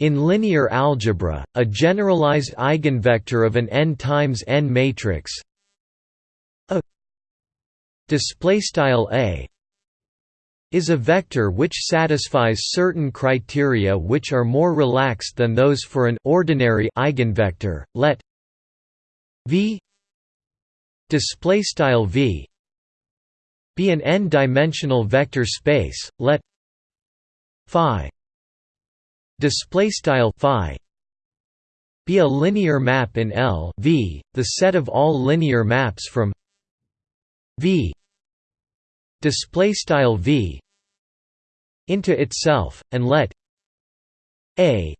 In linear algebra, a generalized eigenvector of an n times n matrix a a is a vector which satisfies certain criteria which are more relaxed than those for an ordinary eigenvector. Let v v be an n-dimensional vector space. Let phi display style phi be a linear map in L v the set of all linear maps from v. Display style v into itself and let a.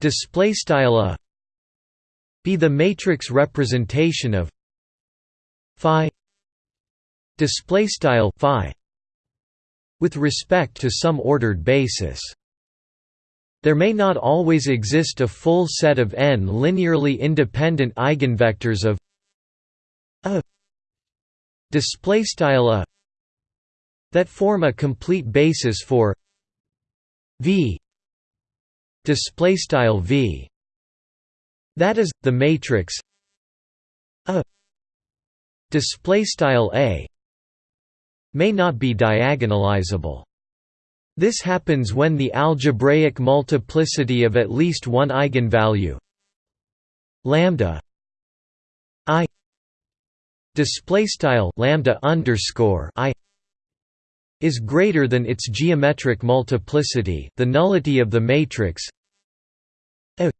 Display style a be the matrix representation of phi. Display style phi with respect to some ordered basis there may not always exist a full set of n linearly independent eigenvectors of a display style a that form a complete basis for v display style v. That is the matrix a display style a may not be diagonalizable this happens when the algebraic multiplicity of at least one eigenvalue lambda i display style lambda underscore i is greater than its geometric multiplicity the nullity of the matrix a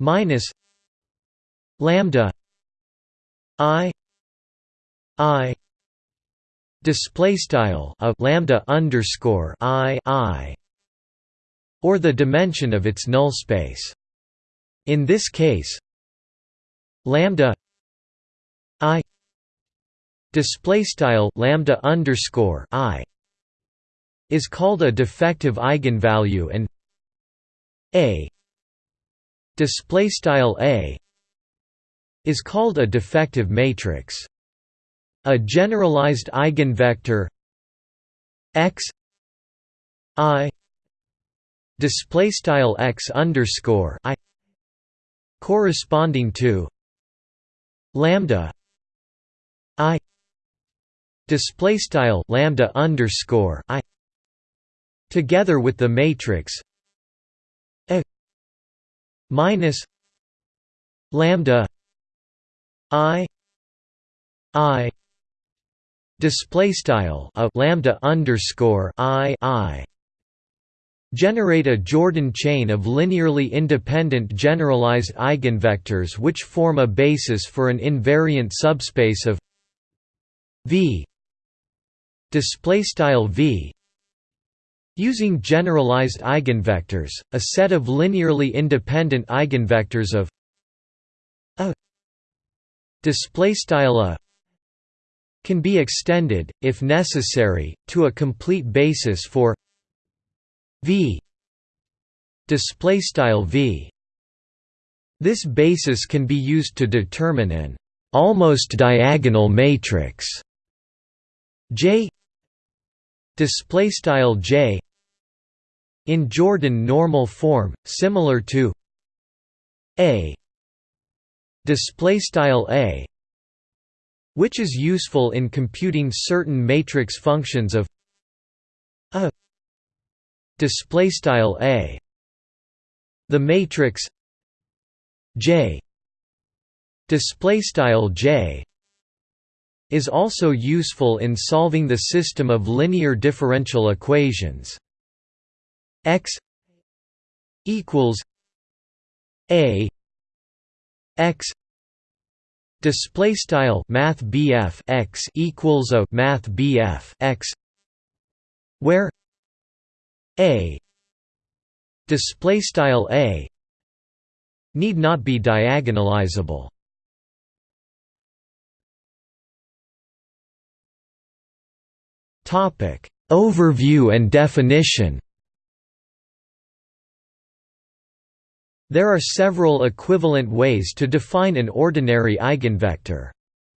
minus lambda i i display style a lambda underscore i i or the dimension of its null space. In this case, lambda i display style lambda underscore i is called a defective eigenvalue and a display style a is called a defective matrix. A generalized eigenvector x i display style x underscore i corresponding to lambda i display style lambda underscore i together with the matrix a minus lambda i i display style a lambda underscore i i generate a Jordan chain of linearly independent generalized eigenvectors which form a basis for an invariant subspace of v. Display style v. Using generalized eigenvectors a set of linearly independent eigenvectors of a. Display style a can be extended, if necessary, to a complete basis for v. V. This basis can be used to determine an almost diagonal matrix. J. Display style J. In Jordan normal form similar to A. Display style A which is useful in computing certain matrix functions of a display style a. The matrix j display style j is also useful in solving the system of linear differential equations. X equals a x display style math x equals a math x where a display style a need not be diagonalizable. Topic overview and definition There are several equivalent ways to define an ordinary eigenvector.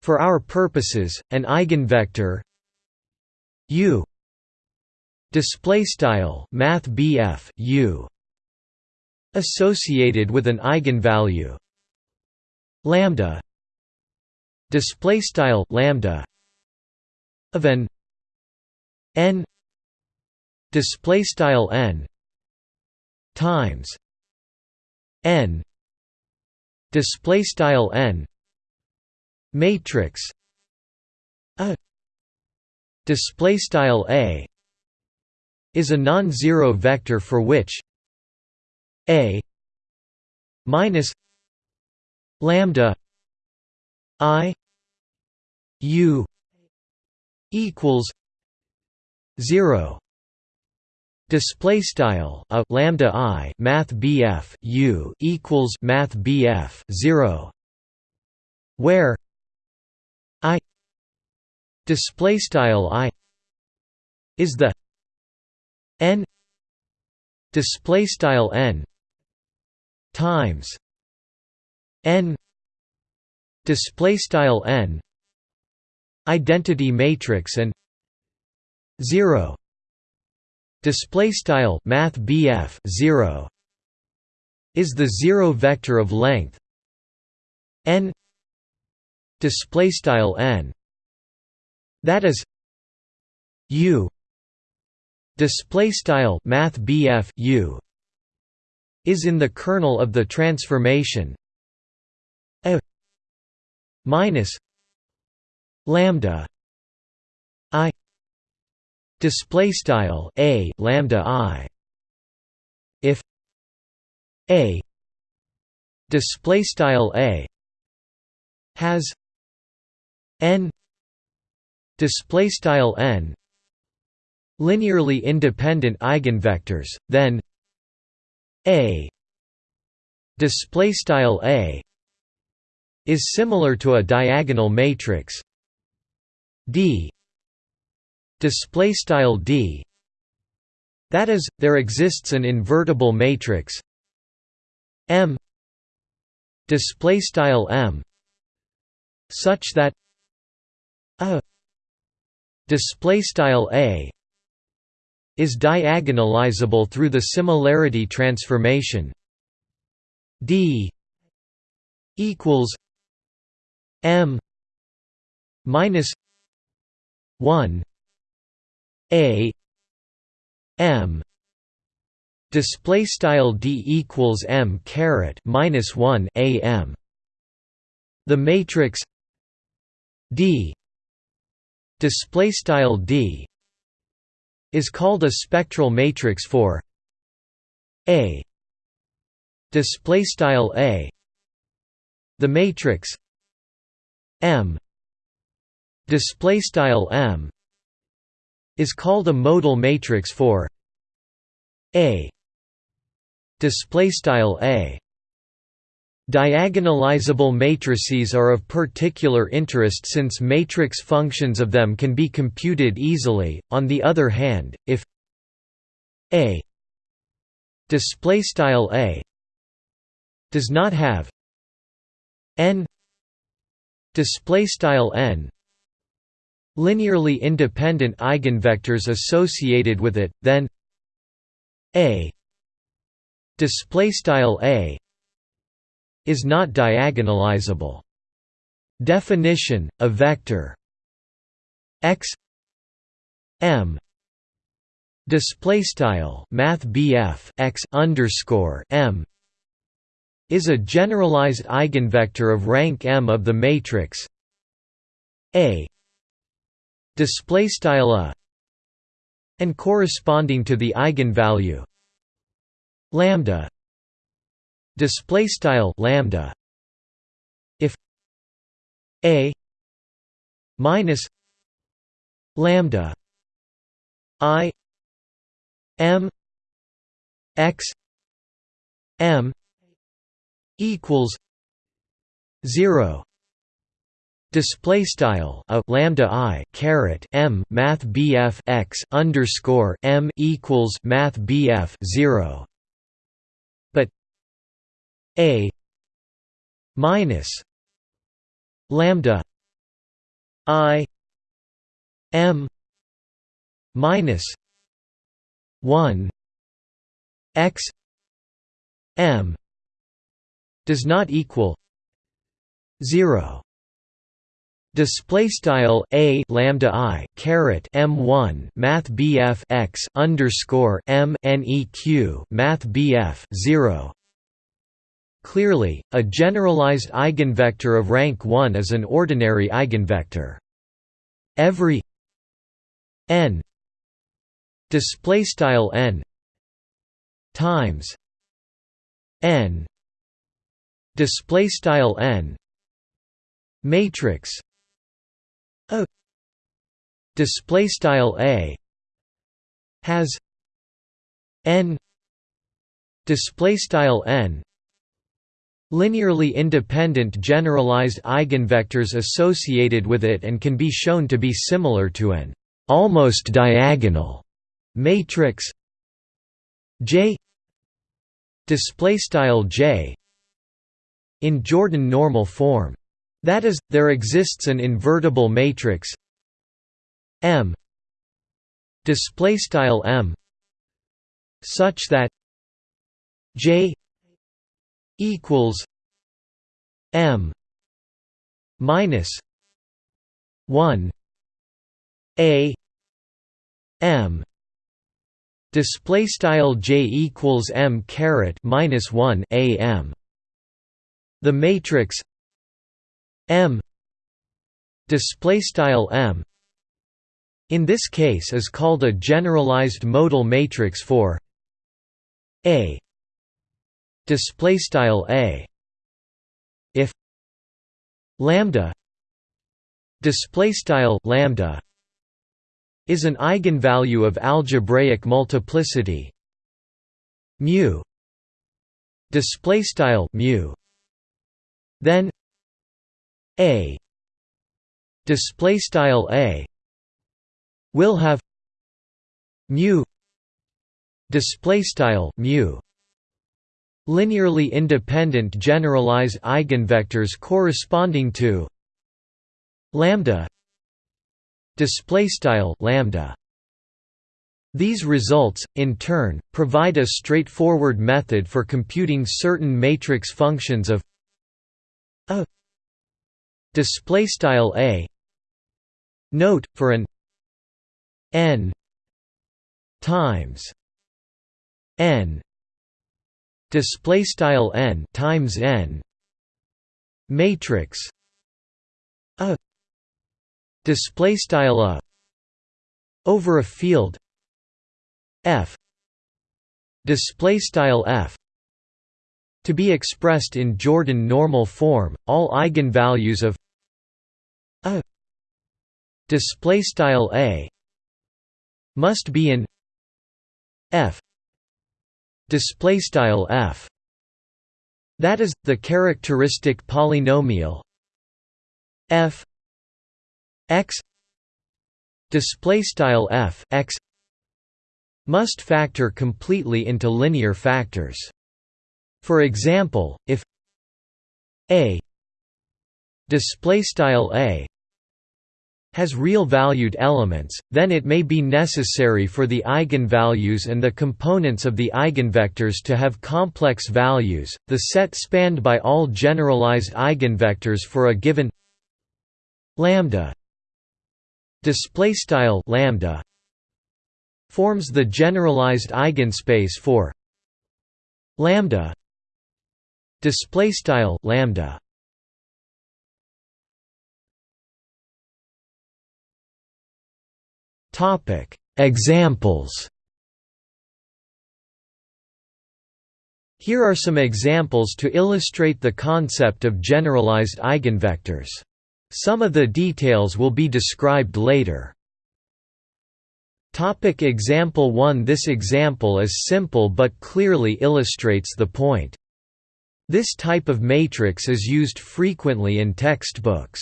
For our purposes, an eigenvector u display style math u associated with an eigenvalue lambda display style lambda of an n display style n times n. Display style n. Matrix. A. Display style a. Is a non-zero vector for which a minus lambda i u equals 0 display style a lambda i math bf u equals math bf 0 where i display style i is the n display style n times n display style n identity matrix and 0 display style math 0 is the zero vector of length n. Display style n that is u. Display style math u is in the kernel of the transformation a minus lambda display style a lambda i. If a display style a has n display style n linearly independent eigenvectors then a display style a is similar to a diagonal matrix d display style d. That is there exists an invertible matrix m display style m such that a display style a is diagonalizable through the similarity transformation d equals m minus 1 a m display style d equals m caret minus 1 a m. The matrix d display style d is called a spectral matrix for a display style a. The matrix M display style M is called a modal matrix for A. Display style A. Diagonalizable matrices are of particular interest since matrix functions of them can be computed easily. On the other hand, if A. Display style A. does not have n. Display style n linearly independent eigenvectors associated with it then a display style a is not diagonalizable. Definition a vector x m display style math x underscore m is a generalized eigenvector of rank M of the matrix A display style a and corresponding to the eigenvalue lambda. Display style lambda if a minus lambda i m x m equals 0 display style a lambda i caret m math bf x underscore m equals math bf 0 but a minus lambda i m minus 1 x m does not equal 0 display style a lambda i caret m1 math bf x underscore m neq math bf 0 Clearly, a generalized eigenvector of rank 1 is an ordinary eigenvector. Every n display style n times n display style n matrix a display style a has n display style n linearly independent generalized eigenvectors associated with it and can be shown to be similar to an almost diagonal matrix. J display style J in Jordan normal form that is there exists an invertible matrix M display style M such that J equals M minus one A M display style J equals M caret minus one A M. The matrix M. Display style M. In this case is called a generalized modal matrix for A. Display style a. If lambda display style lambda is an eigenvalue of algebraic multiplicity mu display style mu then a. Display style a. Will have mu. Display style mu. Linearly independent generalized eigenvectors corresponding to lambda. Display style lambda. These results, in turn, provide a straightforward method for computing certain matrix functions of a display style a note for an n times n display style n times n matrix a display style a over a field f display style f to be expressed in Jordan normal form all eigenvalues of display style a must be in f display style f. That is the characteristic polynomial f x display style f x must factor completely into linear factors. For example if a display style a has real-valued elements, then it may be necessary for the eigenvalues and the components of the eigenvectors to have complex values. The set spanned by all generalized eigenvectors for a given lambda display style lambda forms the generalized eigenspace for lambda display style lambda Topic: Examples. Here are some examples to illustrate the concept of generalized eigenvectors. Some of the details will be described later. Topic example 1 This example is simple but clearly illustrates the point. This type of matrix is used frequently in textbooks.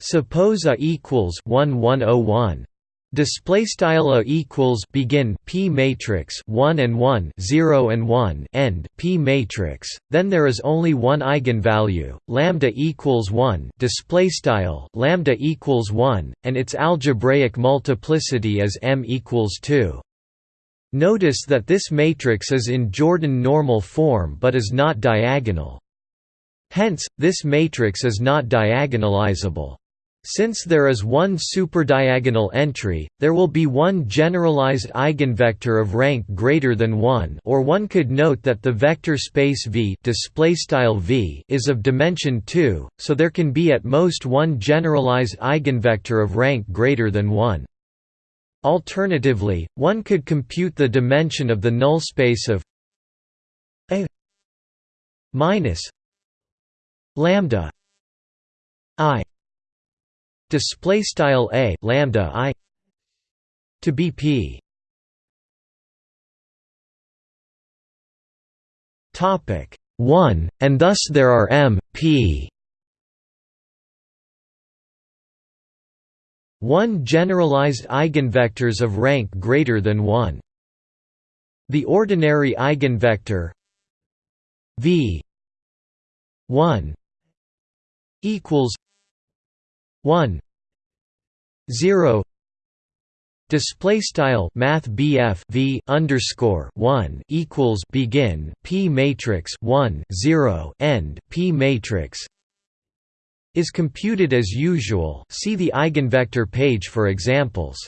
Suppose A equals 1101 Display style a equals begin p matrix 1 and 1 0 and 1 end p matrix then there is only one eigenvalue lambda equals 1 display style lambda equals 1 and its algebraic multiplicity is m equals 2 Notice that this matrix is in Jordan normal form but is not diagonal. Hence, this matrix is not diagonalizable. Since there is one superdiagonal entry, there will be one generalized eigenvector of rank greater than 1 or one could note that the vector space V, v is of dimension 2, so there can be at most one generalized eigenvector of rank greater than 1. Alternatively, one could compute the dimension of the null space of A minus lambda i display style a lambda i to be p. Topic 1 and thus there are m p. 1 generalized eigenvectors of rank greater than 1 the ordinary eigenvector v 1 equals 1 0 display style math BF V underscore 1 equals begin P matrix 1 0 end P matrix is computed as usual. See the eigenvector page for examples.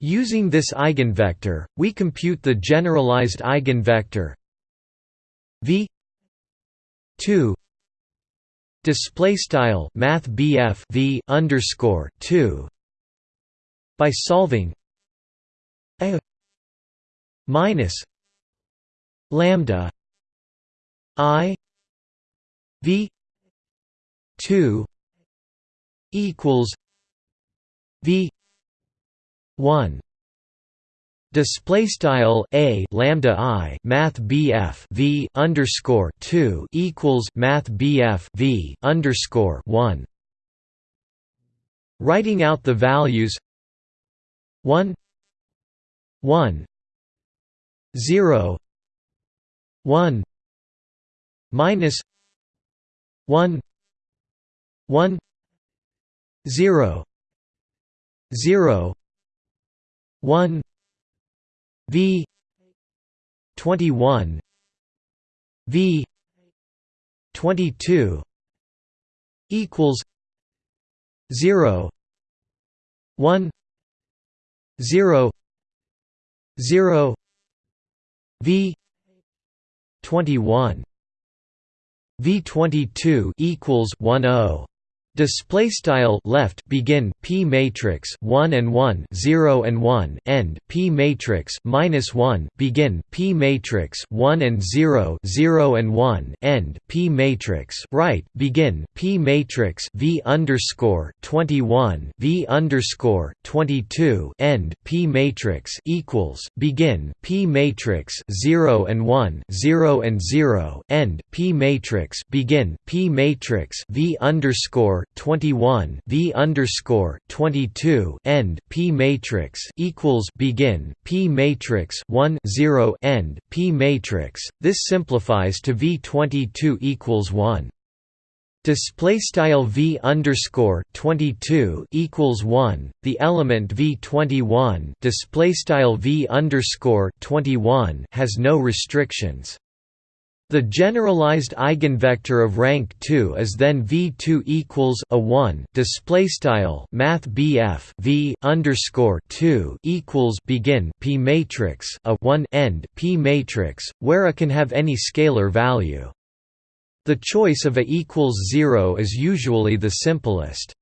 Using this eigenvector we compute the generalized eigenvector V 2 display style math BF V underscore 2 by solving a minus lambda i v 2 equals v 1 Display style a lambda i math bf v underscore two equals math bf v underscore one. Writing out the values one one zero one minus one one zero zero one V twenty one V twenty two equals zero one zero zero V twenty one V twenty two equals one O Display style left begin p matrix 1 and 1 0 and 1 end p matrix minus 1 begin p matrix 1 and 0 0 and 1 end p matrix right begin p matrix v underscore 21 v underscore 22 end p matrix equals begin p matrix 0 and 1 0 and 0 end p matrix begin p matrix v underscore 21 V underscore 22 end P matrix equals begin P matrix 1 0 end P matrix. This simplifies to V 22 equals 1. Display style V underscore 22 equals 1. The element V 21 display style V underscore 21 has no restrictions. The generalized eigenvector of rank 2 is then v2 equals a 1 display style math BF v underscore 2 equals begin p matrix a 1 end p matrix where a can have any scalar value. The choice of a equals 0 is usually the simplest.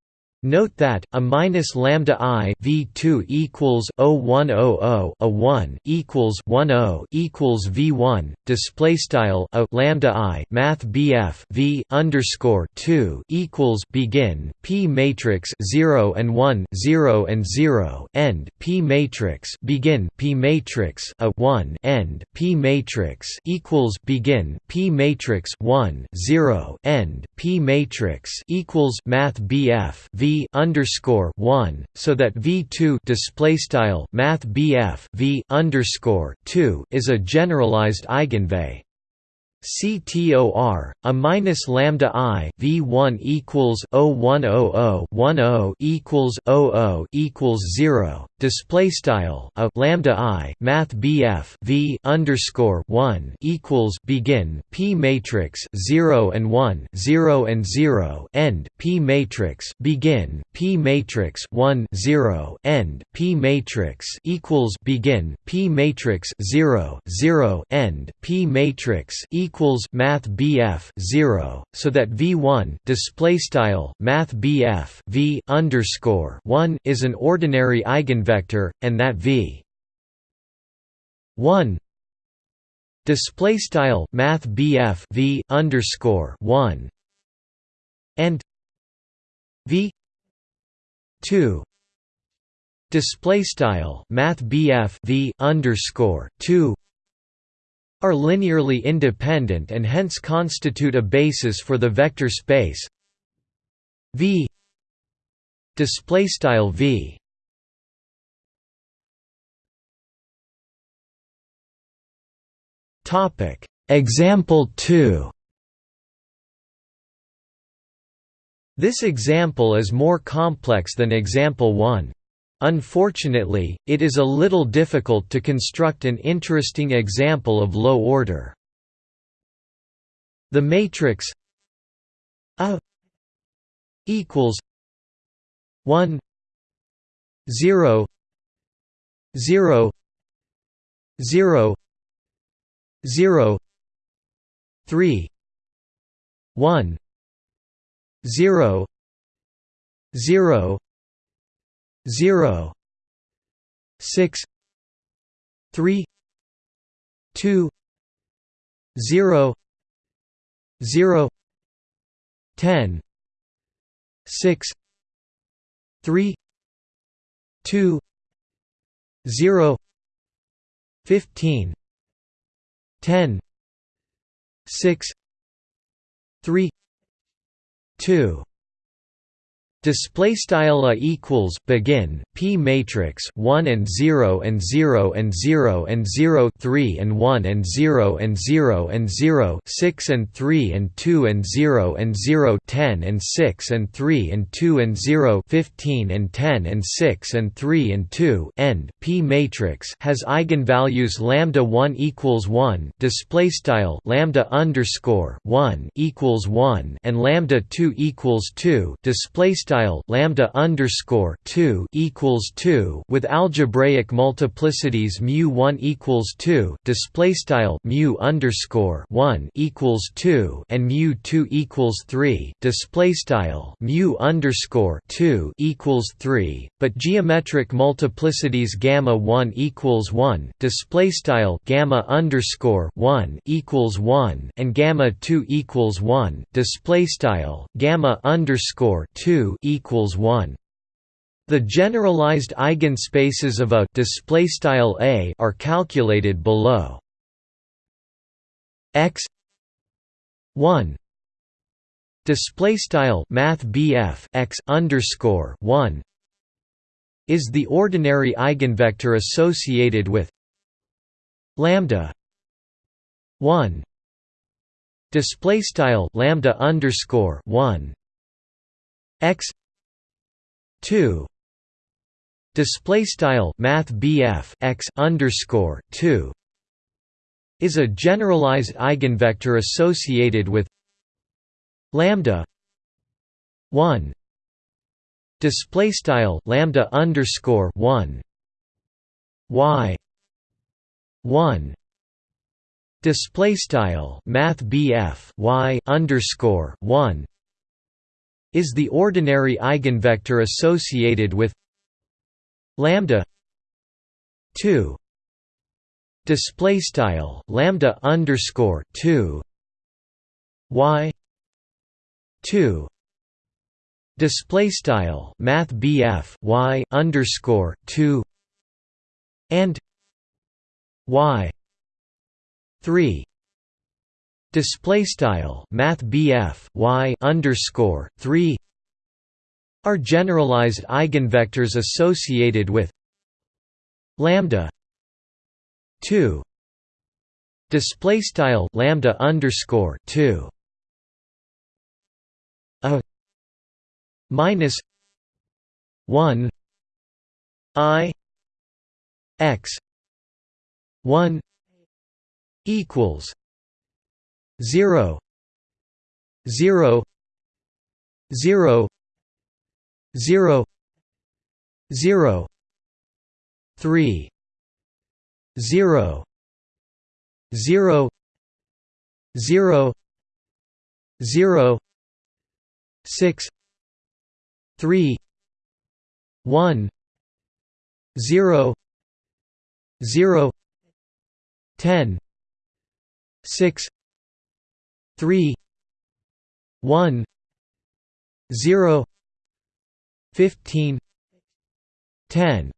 Note that a minus lambda i v2 equals 0100 a 1 equals 10 equals v1 display style a lambda i math bf v underscore 2 equals begin p matrix 0 and 1 0 and 0 end p matrix begin p matrix a 1 end p matrix equals begin p matrix 1 0 end p matrix equals math bf v underscore one, so that V two display style Math BF V underscore two is a generalized eigenvalue. CTOR a minus lambda i v1 equals 0100 10 equals 00 equals 0 display style a lambda i math bf v underscore one equals begin p matrix zero and one zero and zero end p matrix begin p matrix one zero end p matrix equals begin p matrix zero zero end p matrix equals math bf zero so that v one display style math bf v underscore one is an ordinary eigenvector eigenvector, and that v. 1 display style math bf v underscore 1 and v. 2 display style math bf v underscore 2 are linearly independent and hence constitute a basis for the vector space. V. Display style v Topic Example 2 This example is more complex than example 1. Unfortunately, it is a little difficult to construct an interesting example of low order. The matrix A equals 1 0 0 0 zero three one zero zero zero six three two zero zero ten six three two zero fifteen 10 6 3 2 Display style a equals begin p matrix one and zero and zero and zero and zero three and one and zero and zero and zero six and three and two and zero and zero ten and six and three and two and zero fifteen and ten and six and three and two end. P matrix has eigenvalues lambda one equals one display style lambda underscore one equals one and lambda two equals two display style lambda underscore two equals two with algebraic multiplicities mu one equals two display style mu underscore one equals two and mu two equals three display style mu underscore two equals three, but geometric multiplicities gamma one equals one display style gamma underscore one equals one and gamma two equals one display style gamma underscore two equals 1. The generalized eigenspaces of a display style A are calculated below. X 1 display style math X underscore 1 is the ordinary eigenvector associated with lambda 1 display style lambda underscore 1 x 2 display style math x underscore 2 is a generalized eigenvector associated with lambda 1 display style lambda underscore 1 y 1 display style math y underscore 1 is the ordinary eigenvector associated with lambda 2 display style lambda underscore 2 y 2 display style math BF y underscore 2 and y 3 display style math BF y underscore 3 are generalized eigenvectors associated with lambda 2 display style lambda underscore 2 a minus 1 i x 1 equals 0 0 0 0 0 3 0 0 0 0 6 3 1 0 0 10 6 three one zero fifteen ten.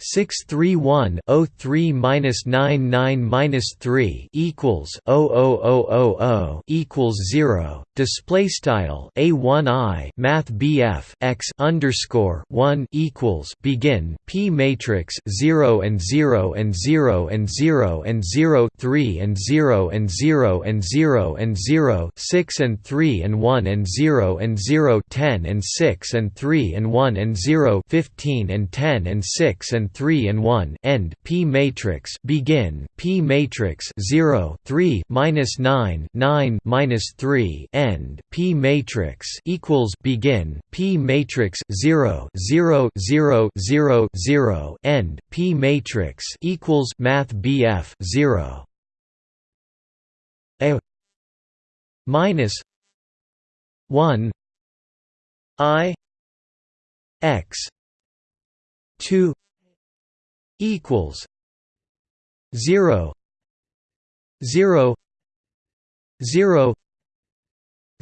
631-03-99-3 equals 00000 equals 0 display style a1i math bf x underscore 1 equals begin p matrix 0 and 0 and 0 and 0 and 0 3 and 0 and 0 and 0 and 0 6 and 3 and 1 and 0 and 0 10 and 6 and 3 and 1 and 0 15 and 10 and 6 and 3 and 1 end P matrix begin P matrix 0 3 minus 9 9 minus 3 end P matrix equals begin P matrix 0 0 0 0 0 end P matrix equals Math BF 0 a minus 1 i x 2 equals zero zero zero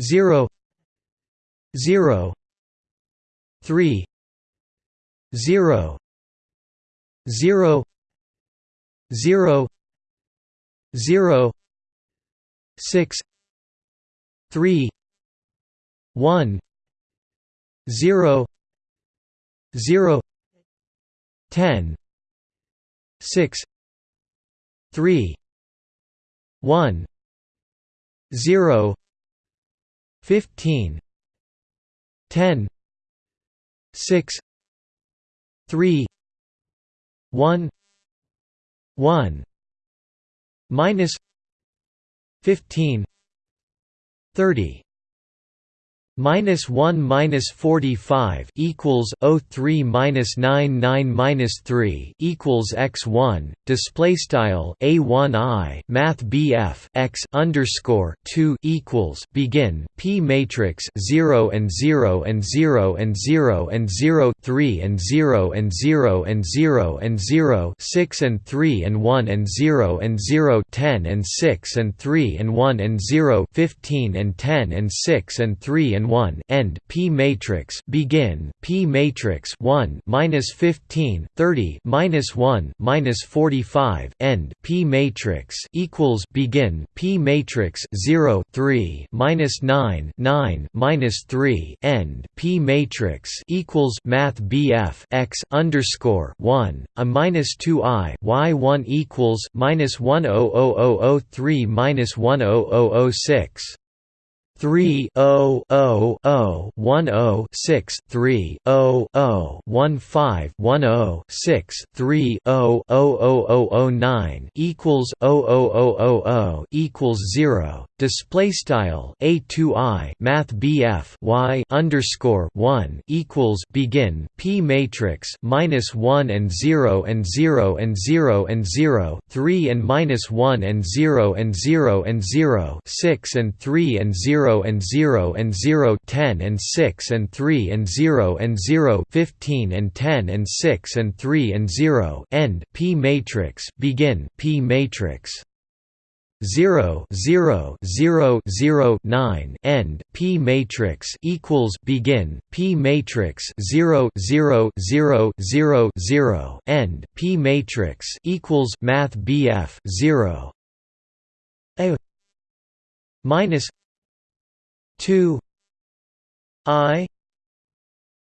zero zero three zero zero zero zero six three one zero zero ten six three one zero fifteen ten six three one one minus fifteen thirty minus 1 minus 45 equals 03 minus 99 minus 3 equals x1 display style a1i math bf x underscore 2 equals begin p matrix 0 and 0 and 0 and 0 and 0 3 and 0 and 0 and 0 and 0 6 and 3 and 1 and 0 and 0 10 and 6 and 3 and 1 and 0 15 and 10 and 6 and 3 and 1 end P matrix begin P matrix 1 minus 15 30 minus 1 minus 45 end P matrix equals begin P matrix 0 3 minus 9 9 minus 3 end P matrix equals Math BF x underscore 1 a minus 2 i y 1 equals minus 1 0 0 0 0 3 minus 1 0 0 0 6 three O O O one O six three O O one five one O six three O O O O O nine equals O O O O O equals zero. Display style A two I Math BF Y underscore one equals begin P matrix minus one and zero and zero and zero and zero three and minus one and zero and zero and zero six and three and zero 0 and 0 and 0 10 and 6 and 3 and 0 and 0 15 and 10 and 6 and 3 and 0 end P matrix begin P matrix. 0 0 0 0 9 end P matrix equals begin P matrix 0 0 0 0 0 end P matrix equals Math BF 0 a minus 2 i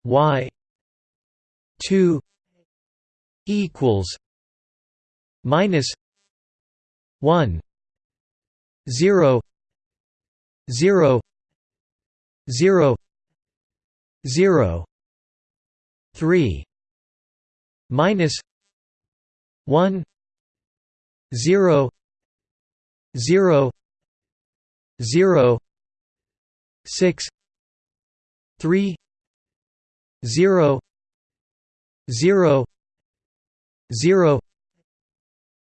y 2 equals minus 1 0 0 0 0 3 minus 1 0 0 0 6 3 0 0 0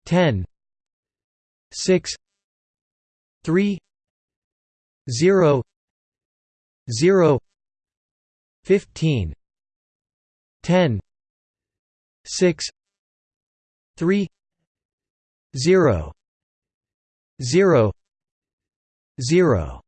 10 6 3 0 0 15 10 6 3 0 0 0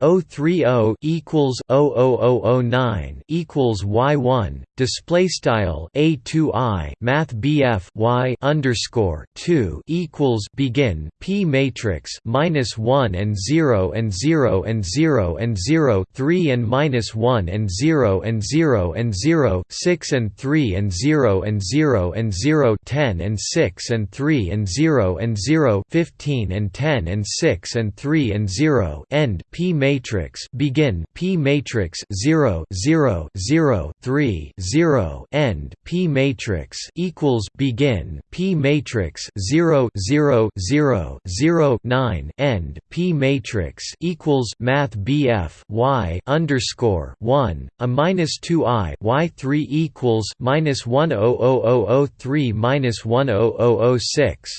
030 equals 00009 equals y1 display style a2i math bf y underscore 2 equals begin p matrix minus 1 and 0 and 0 and 0 and 0 3 and minus 1 and 0 and 0 and 0 6 and 3 and 0 and 0 and 0 10 and 6 and 3 and 0 and 0 15 and 10 and 6 and 3 and 0 end p matrix matrix begin P matrix 0 0 0 3 0 end P matrix equals begin P matrix 0 0 0 0 9 end P matrix equals Math BF Y underscore 1 a minus 2 I Y 3 equals minus 1 0 0 0 3 minus 1 0 0 6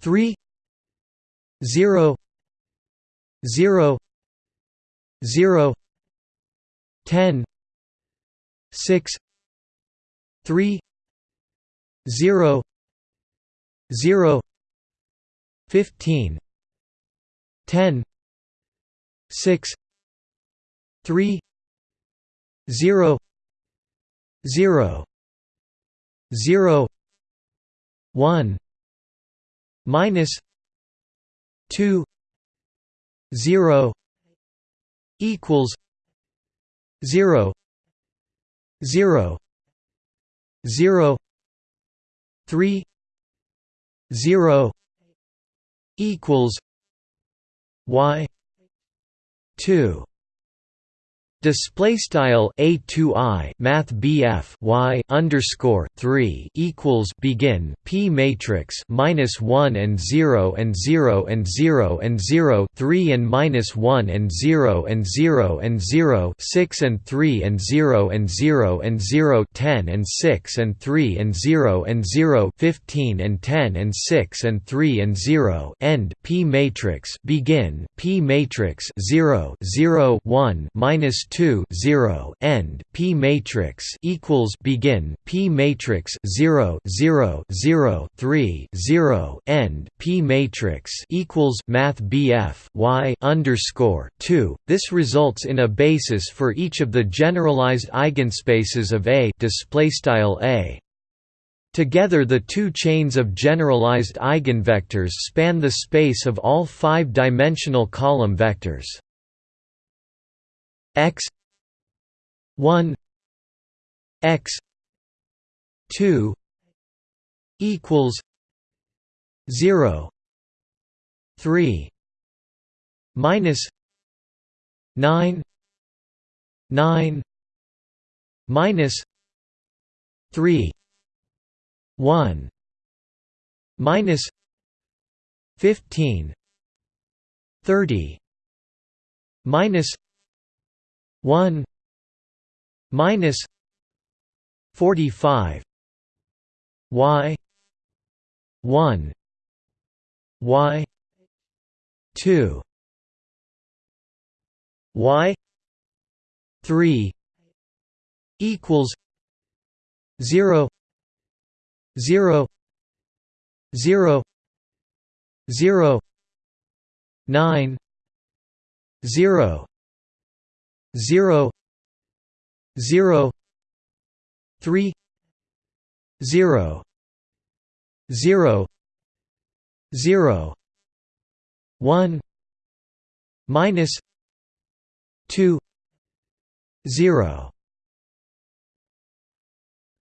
3 0 0 0 10 6 3 0 0 15 10 6 3 0 0 0 1 minus 2 0 equals 0 0 0 3 0 equals y 2 Display style a two i math bf y underscore three equals begin p matrix minus one and zero and zero and zero and zero three and minus one and zero and zero and zero six and three and zero and zero and zero ten and six and three and zero and zero fifteen and ten and six and three and zero end p matrix begin p matrix zero zero one minus 2 0 end p matrix equals begin p matrix 0 0 0 3 0 end p matrix equals math bf y underscore 2 this results in a basis for each of the generalized eigenspaces of a display style a. Together the two chains of generalized eigenvectors span the space of all five-dimensional column vectors x 1 x 2 equals 0 3 minus 9 9 minus 3 1 minus 15 30 minus 1 minus 45 y 1 y 2 y 3 equals 0 0 0 0 9 0 0 0 3 0 0 0 1 minus 2 0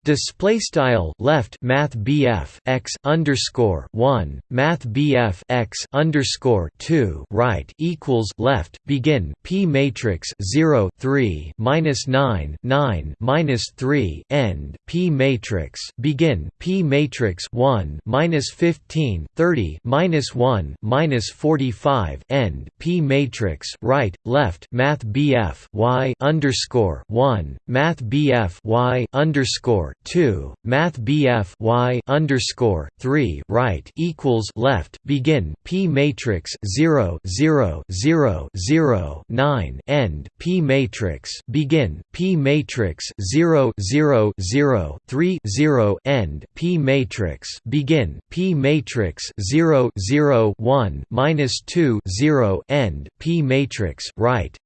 Display style left Math BF x underscore one Math BF x underscore two right equals left begin P matrix zero three minus nine nine minus three end P matrix begin P matrix one minus fifteen thirty minus one minus forty five end P matrix right left Math BF y underscore one Math BF y underscore 2 math BF y underscore 3 right equals left begin P matrix 0 0 0 0 9 end P matrix begin P matrix 0 0 0 3 0 end P matrix begin P matrix 0 0 1 minus 2 0 end P matrix right.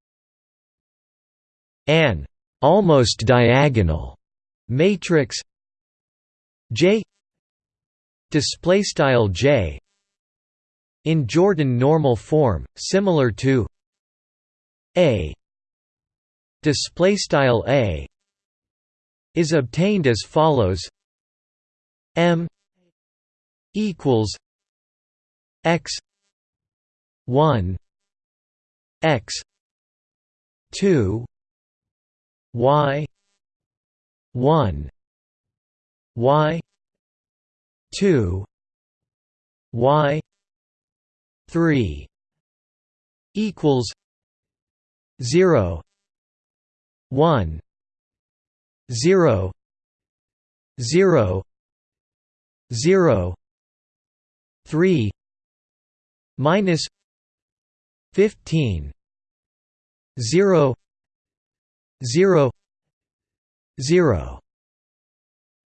An almost diagonal matrix J display style J in Jordan normal form similar to A. Display style A is obtained as follows. M equals X 1 X 2 Y 1 y 2 y 3 equals 0 1 0 0 0 3 minus 15 0 0 0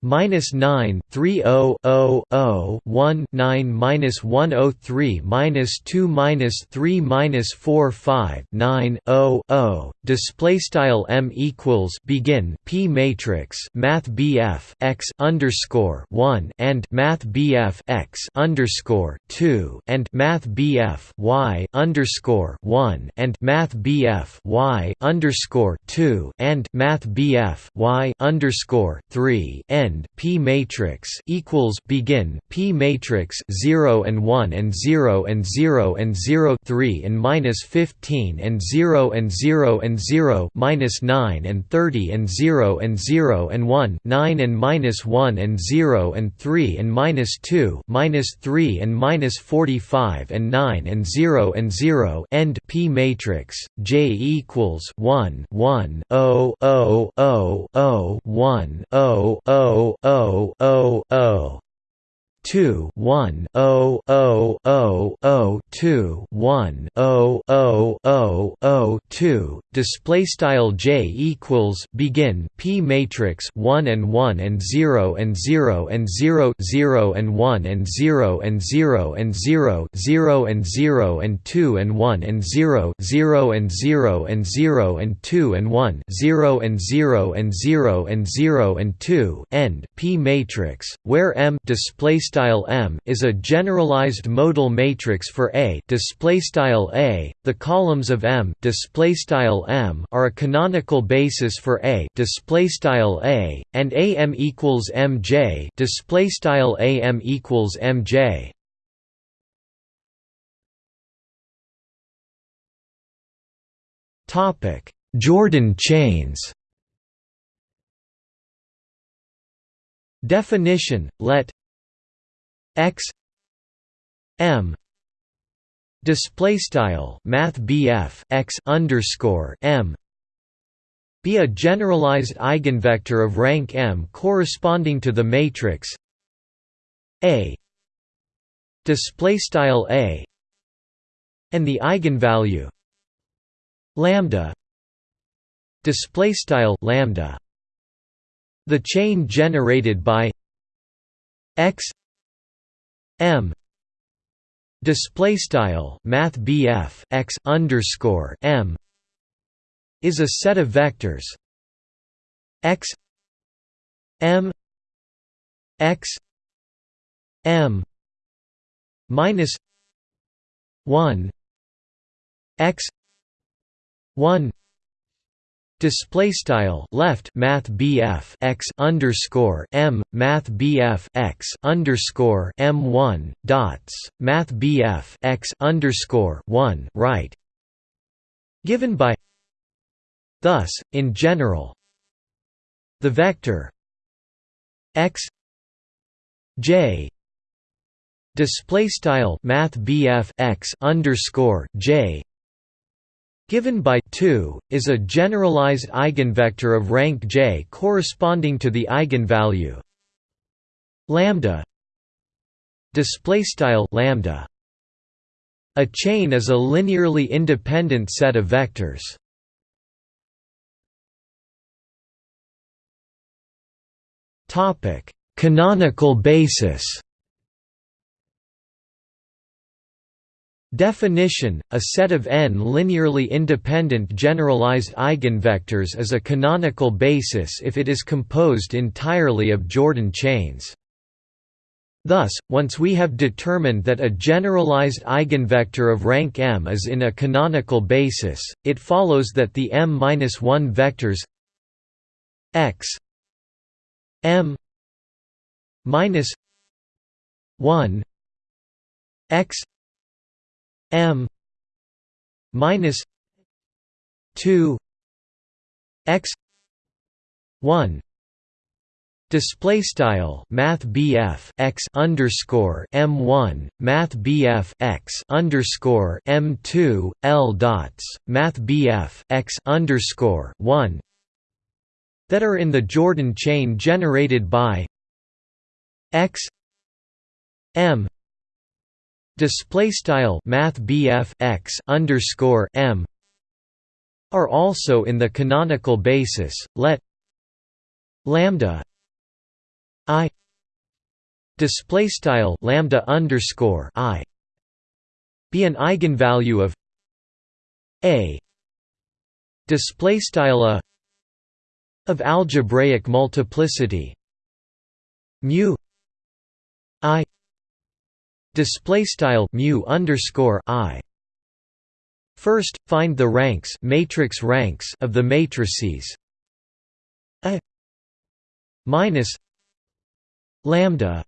minus 9 3 0 0 0 1 9 minus 103 minus 2 minus 3 minus 4 5 9 0 0 display style m equals begin p matrix math bf x underscore 1 and math bf x underscore 2 and math bf y underscore 1 and math bf y underscore 2 and math bf y underscore 3 and end P matrix equals begin P matrix 0 and 1 and 0 and 0 and 0 3 and minus 15 and 0 and 0 and 0 minus 9 and 30 and 0 and 0 and 1 9 and minus 1 and 0 and 3 and minus 2 minus 3 and minus 45 and 9 and 0 and 0 end P matrix J equals 1 1 0 0 0 0 1 0 0 O O O two one O O O O two one O O O O two display style J equals begin P matrix 1 and 1 and 0 and 0 and 0 0 and 1 and 0 and 0 and 0 0 and 0 and 2 and 1 and 0 0 and 0 and 0 and 2 and 1 0 and 0 and 0 and 0 and 2 end P matrix where M display style M is a generalized modal matrix for A. Display style A the columns of M display style M are a canonical basis for A. Display style A and AM equals MJ display style AM equals MJ topic Jordan chains. Definition let x m display style math x underscore m be a generalized eigenvector of rank m corresponding to the matrix a display style a and the eigenvalue lambda display style lambda. The chain generated by x m. Display style math x underscore m is a set of vectors. X m x m minus 1 x 1 Display style left Math BF x underscore M Math BF x underscore M one dots Math BF x underscore one right given by thus in general the vector x j display style Math BF x underscore j given by 2 is a generalized eigenvector of rank J corresponding to the eigenvalue lambda display style lambda. A chain is a linearly independent set of vectors. Topic canonical basis Definition: A set of n linearly independent generalized eigenvectors is a canonical basis if it is composed entirely of Jordan chains. Thus, once we have determined that a generalized eigenvector of rank m is in a canonical basis, it follows that the m-1 vectors x m minus 1 x m minus 2 x 1 Display style Math x underscore M one Math x underscore M two L dots Math x underscore one that are in the Jordan chain generated by x M display style math x underscore m are also in the canonical basis let lambda i display style lambda underscore i be an eigenvalue of a display style a of algebraic multiplicity mu i display style mu underscore i. First find the ranks matrix ranks of the matrices. A minus lambda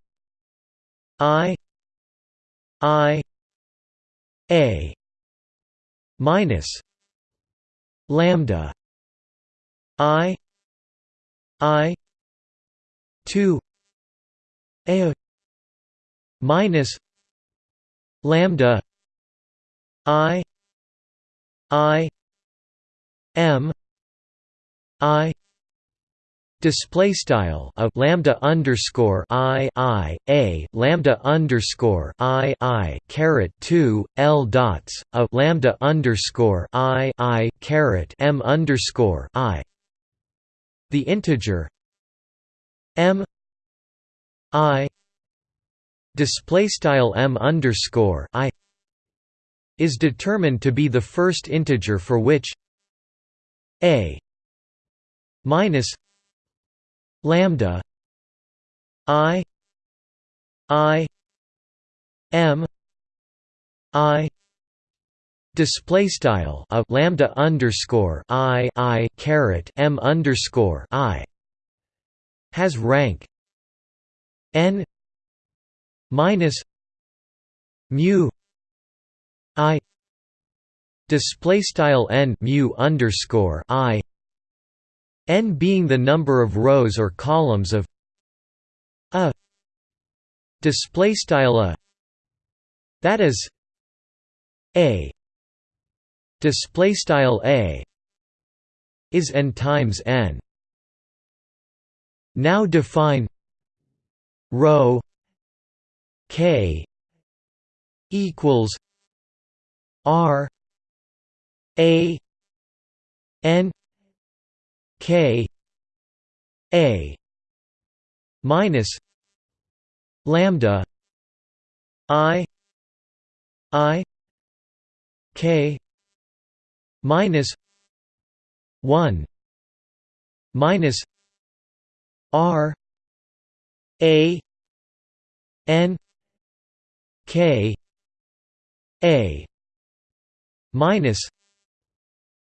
i i a minus lambda i i 2 a minus lambda i i m i display style of lambda underscore i i a lambda underscore i i caret 2 l dots of lambda underscore i i caret m underscore i. The integer m i display style m underscore i is determined to be the first integer for which a minus lambda i i m i display style of lambda underscore i i caret m underscore i has rank n minus mu i display style n mu underscore i n being the number of rows or columns of a display style a that is a display style a is n times n. Now define rho K equals R A N K A minus lambda I I K minus one minus R A N K A minus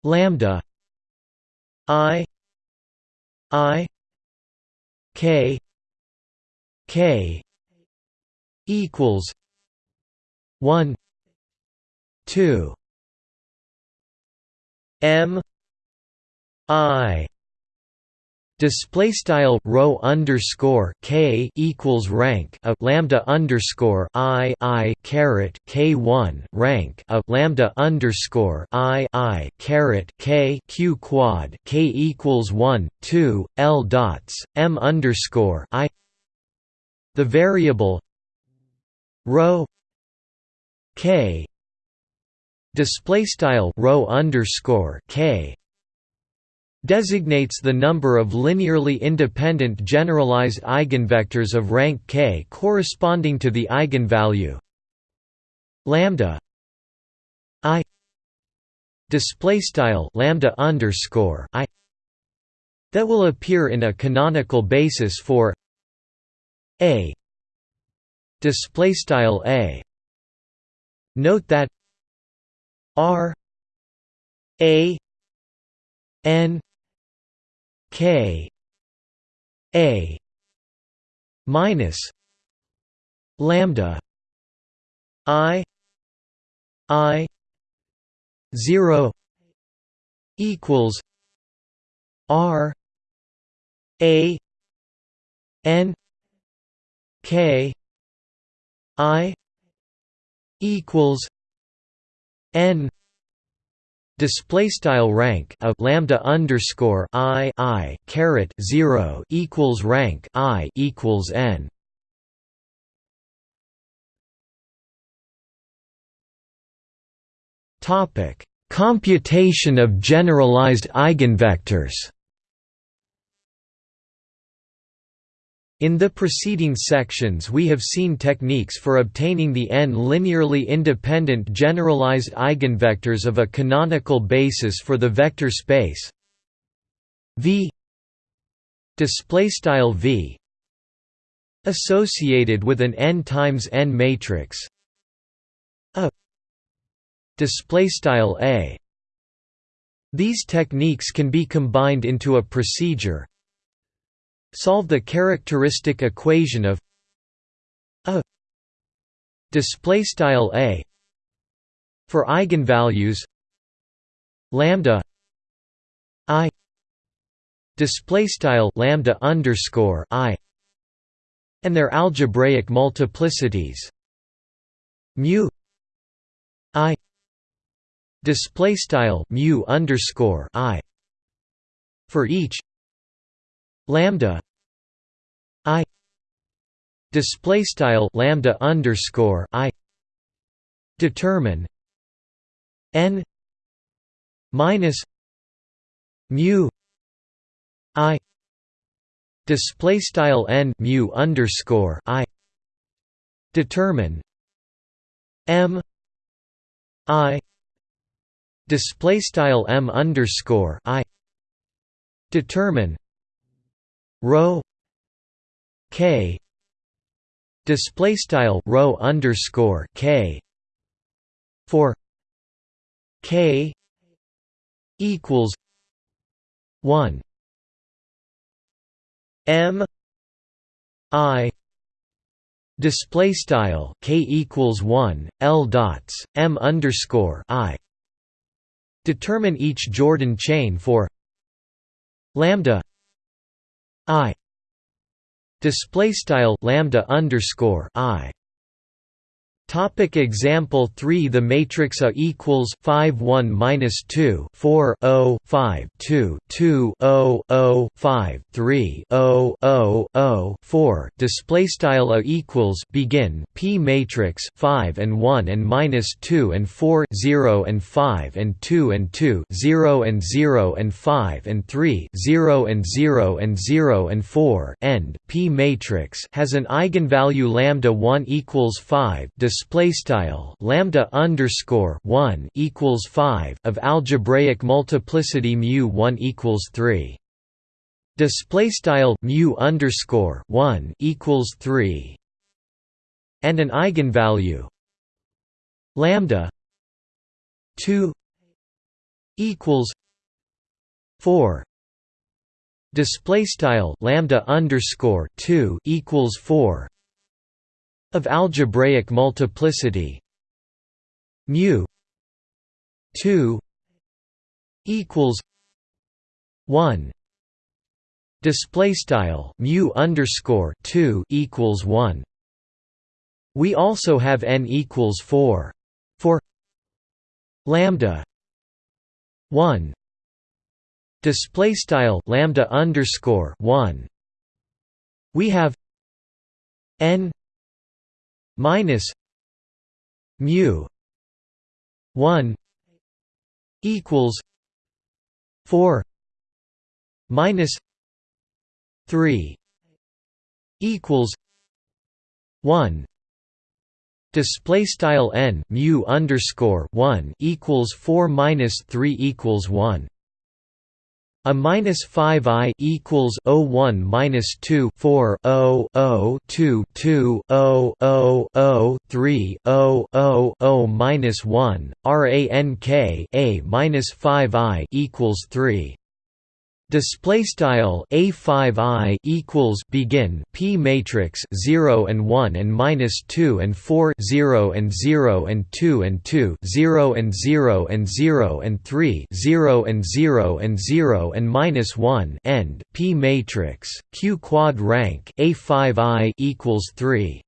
lambda I I K K equals one two M I Display style rho underscore k equals rank a lambda underscore i i caret k one rank a lambda underscore i i caret k q quad k equals one two l dots m underscore i. The variable rho k display style rho underscore k designates the number of linearly independent generalized eigenvectors of rank k corresponding to the eigenvalue lambda i display style lambda underscore i that will appear in a canonical basis for a display style a. Note that r a n K. A. minus lambda I I zero equals R A N K I equals N display style rank a lambda underscore i i caret 0 equals rank i equals n. Topic computation of generalized eigenvectors In the preceding sections we have seen techniques for obtaining the n linearly independent generalized eigenvectors of a canonical basis for the vector space V V associated with an n times n matrix a a. These techniques can be combined into a procedure Solve the characteristic equation of a display style a for eigenvalues lambda i display style lambda underscore i and their algebraic multiplicities mu i display style mu underscore i for each lambda i display style lambda underscore i determine n minus mu i display style n mu underscore i determine m i display style m underscore i determine rho k display style rho underscore k for k equals 1 m i display style k equals 1 l dots m underscore i. Determine each jordan chain for lambda i. Display style lambda underscore i Topic example 3 The matrix A equals 5 1 minus 2 4 0 5 2 2 0 0 5 3 0 0 0 4 display style A equals begin P matrix 5 and 1 and minus 2 and 4 0 and 5 and 2 and 2 0 and 0 and 5 and 3 0 and 0 and 0 and 4 end. P matrix has an eigenvalue lambda 1 equals 5 display style lambda underscore 1 equals 5 of algebraic multiplicity mu 1 equals 3 display style mu underscore 1 equals 3 and an eigenvalue. Lambda 2 equals 4 display style lambda underscore 2 equals 4 of algebraic multiplicity mu 2 equals 1 display style mu underscore 2 equals 1 we also have n equals 4 for lambda 1 display style lambda underscore 1 we have n minus mu 1 equals 4 minus 3 equals 1 display style n mu underscore 1 equals 4 minus 3 equals 1 a minus 5 i equals 0 1 minus 2 4 0 0 2 2 0 0 0 3 0 0 0 minus 1 rank a minus 5 i equals 3 Display style a5i equals begin p matrix 0 and 1 and minus 2 and 4 0 and 0 and 2 and 2 0 and 0 and 0 and 3 0 and 0 and 0 and minus 1 end p matrix q quad rank a5i equals 3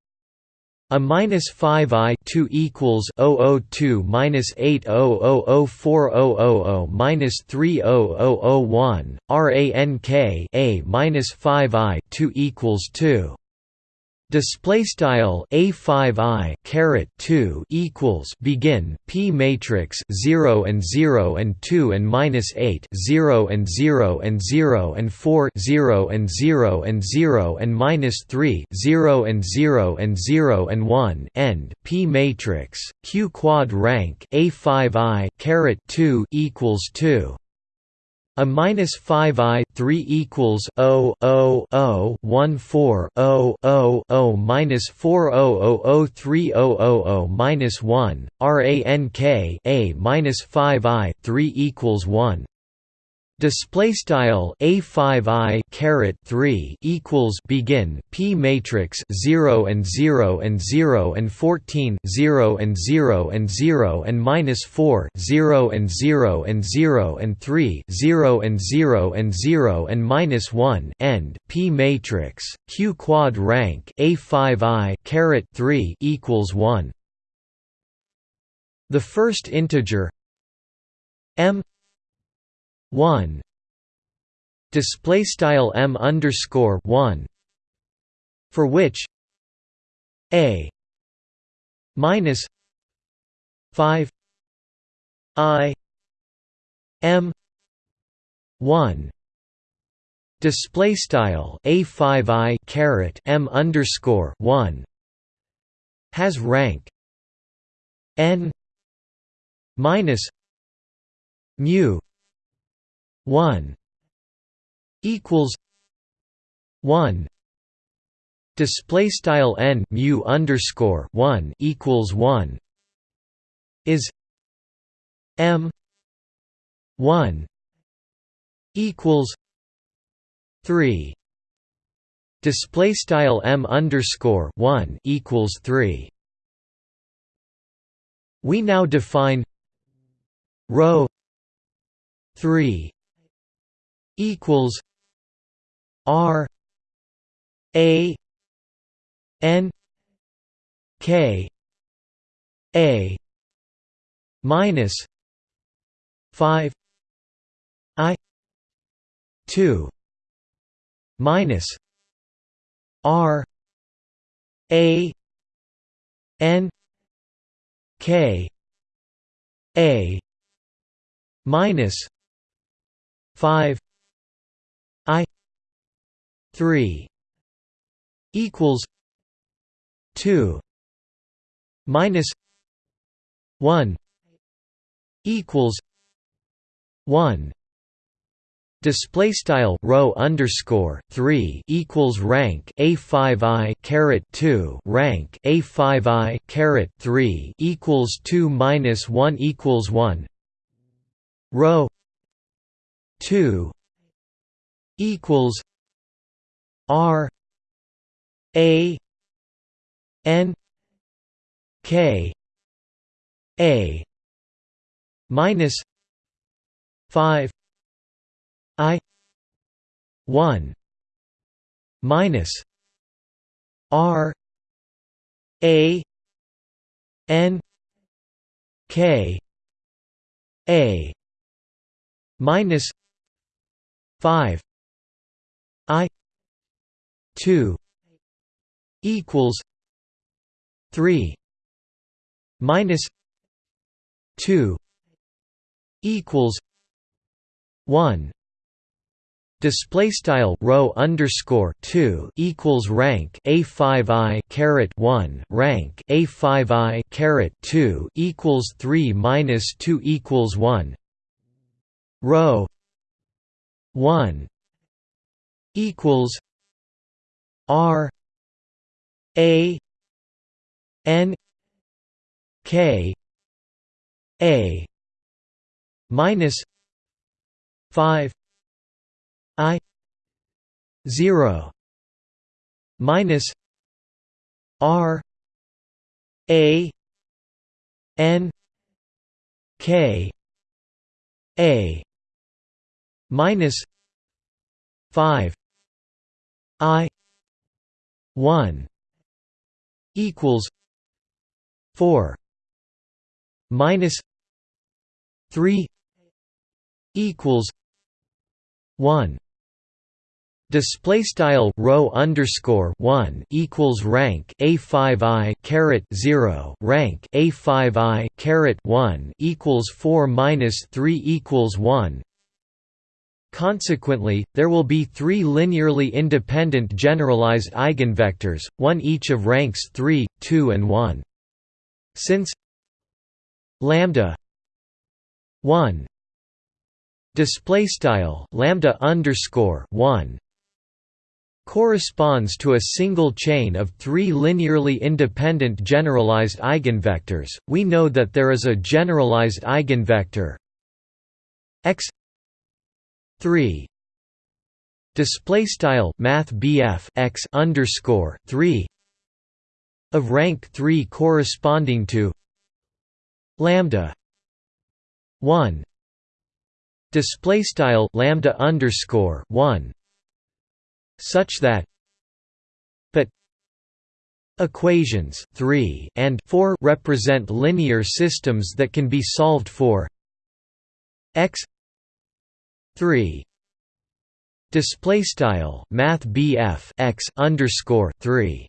a minus 5 i 2 equals 002 minus 80004000 minus 30001 rank a minus 5 i 2 equals 2 Display style a five i caret two equals begin p matrix zero and zero and two and minus eight zero and zero and zero and four zero and zero and zero and minus three zero and zero and zero and one end p matrix q quad rank a five i caret two equals two a minus 5 i 3 equals 0 0 0 1 4 0 0 0 minus 4 0 0 3 0 0 minus 1 rank a minus 5 i 3 equals 1 Display style a five i caret three equals begin p matrix zero and zero and zero and fourteen zero and zero and zero and minus four zero and zero and zero and three zero and zero and zero and minus one end p matrix q quad rank a five i caret three equals one. The first integer m 1 display style m underscore 1 for which? A. Minus 5 i m 1 display style a5 i caret m underscore 1 has rank n minus mu 1 equals 1 display style n mu underscore 1 equals 1 is m 1 equals 3 display style m underscore 1 equals 3 we now define rho 3 equals R A N K A minus five I two minus R A N K A minus five I three equals two minus one equals one. Display style rho underscore 3 equals rank a5 i caret 2 rank a5 i caret 3 equals 2 minus 1 equals 1 rho 2 equals R A N K A minus five I one minus R A N K A minus five 2 equals 3 minus 2 equals 1 display style rho underscore 2 equals rank a5i caret 1 rank a5i caret 2 equals 3 minus 2 equals 1 rho 1 equals R A N K A minus five I zero minus R A N K A minus five I one equals four minus three equals one Display style rho underscore one equals rank a five i caret zero rank a five i caret one equals four minus three equals one. Consequently, there will be three linearly independent generalized eigenvectors, one each of ranks three, two, and one. Since lambda one display style lambda underscore one corresponds to a single chain of three linearly independent generalized eigenvectors, we know that there is a generalized eigenvector x 3 display style math x underscore 3 of rank 3 corresponding to lambda 1 display style lambda underscore 1 such that but equations 3 and 4 represent linear systems that can be solved for x 3 display style math BF x underscore 3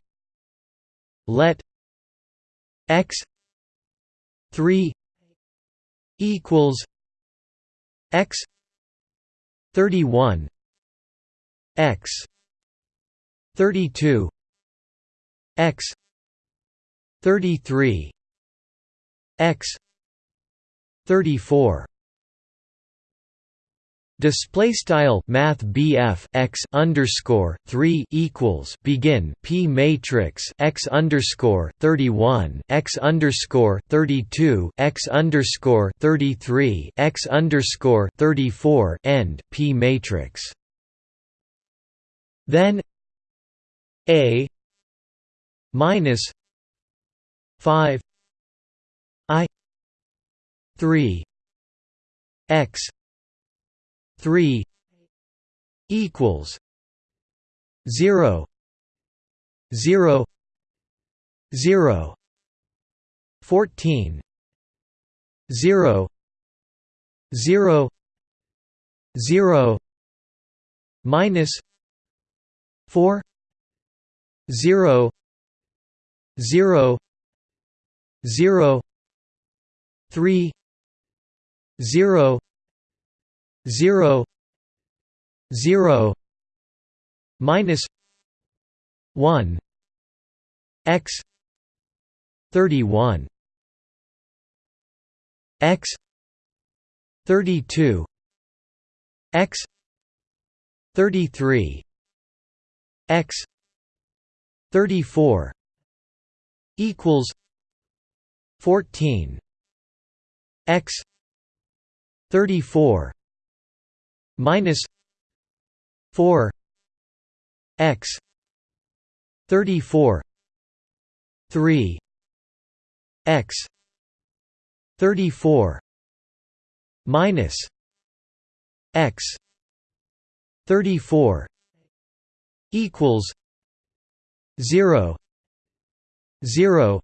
let x 3 equals x 31 x 32 x 33 x 34 Display style Math BF x underscore three equals begin P matrix x underscore thirty one x underscore thirty two x underscore thirty three x underscore thirty four end P matrix. Then a minus 5 i 3 x 3 equals 0 0 0 14 0 0 0 minus 4 zero zero zero three zero zero zero minus one x thirty one x thirty two x thirty three x 34 equals 14 x 34 minus 4 x 34 3 x 34 minus x 34 equals 0 0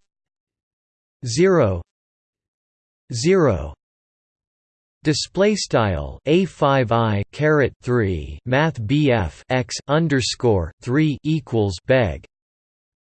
0 0 Display style a five i caret three Math BF x underscore three equals beg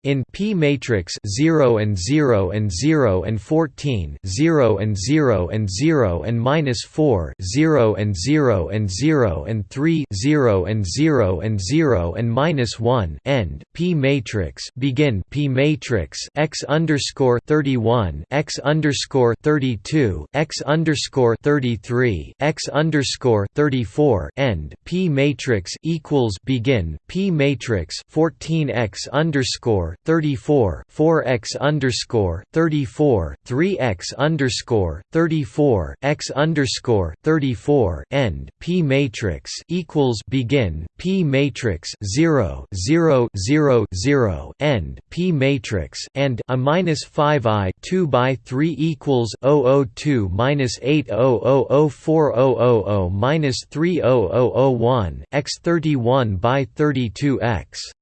in P matrix 0 and 0 and 0 and 14 0 and 0 and 0 and minus 4 0 and 0 and 0 and 3 0 and 0 and 0 and minus 1 end P matrix begin P matrix x underscore 31 x underscore 32 x underscore 33 x underscore 34 end P matrix equals begin P matrix 14 x underscore 34 4x underscore 34 3x underscore 34 x underscore 34 end P matrix equals begin P matrix 0 0 0 0 end P matrix and a minus 5 i 2 by 3 equals 0 002 minus 8000400 minus 30001 x 31 by 32 x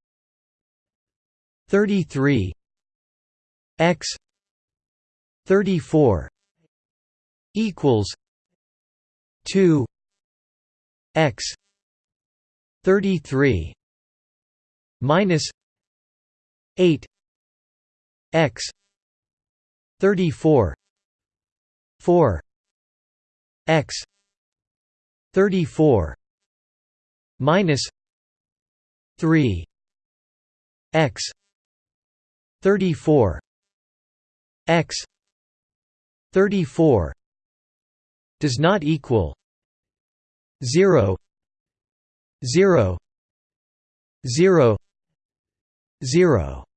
33 x 34 equals 2 x 33 minus 8 x 34 4 x 34 minus 3 x 34 x 34 does not equal 0 0 0 0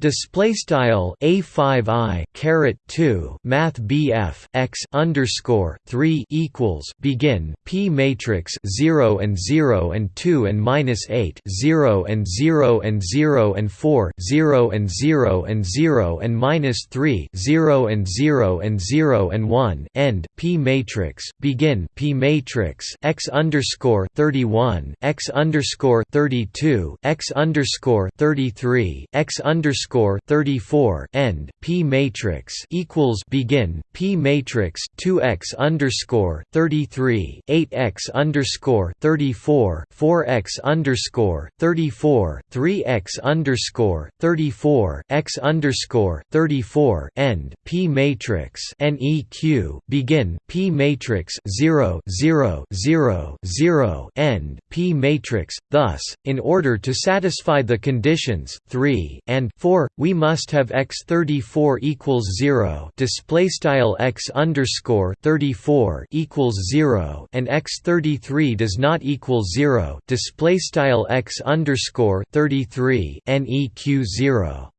Display style a five i caret two Math BF x underscore three equals begin P matrix zero and zero and two and minus eight zero and zero and zero and four zero and zero and zero and minus three zero and zero and zero and one end P matrix begin P matrix x underscore thirty one x underscore thirty two x underscore thirty three x underscore underscore 34 end P matrix equals begin P matrix 2x underscore 33 8x underscore 34 4x underscore 34 3x underscore 34 x underscore 34 end P matrix NEQ begin P matrix 0 0 0 0 end P matrix thus in order to satisfy the conditions 3 and 4 we must have x34 equals 0 display style x underscore 34 equals 0 and x33 does not equal 0 display style x underscore 33 neq 0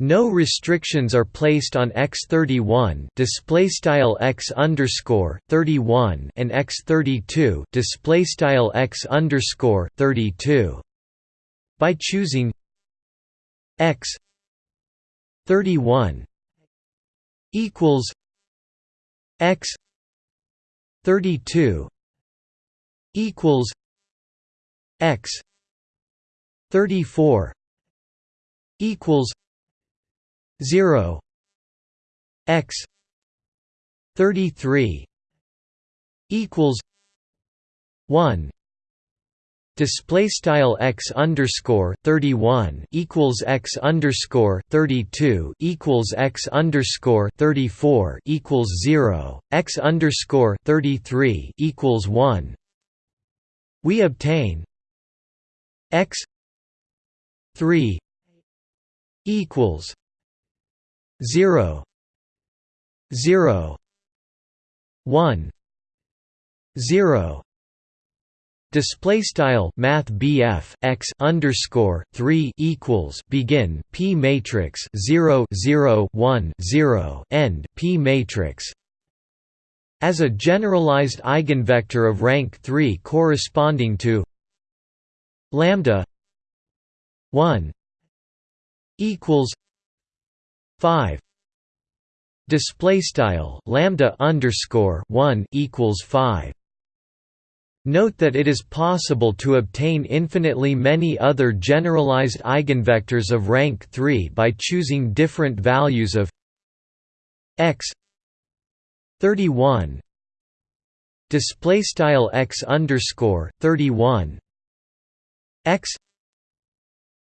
no restrictions are placed on x31 display style x underscore 31 and x32 display style x underscore 32. By choosing x 31 equals x 32 equals x 34 equals 0 x 33 equals 1 Display style x underscore thirty one equals x underscore thirty two equals x underscore thirty four equals zero x underscore thirty three equals one. We obtain x three equals zero zero one zero Display style Math BF x underscore three equals begin P matrix 0 0 1 0 end P matrix. As a generalized eigenvector of rank 3 corresponding to lambda 1 equals 5 display style lambda underscore 1 equals 5 Note that it is possible to obtain infinitely many other generalized eigenvectors of rank 3 by choosing different values of x 31 display style x underscore 31 x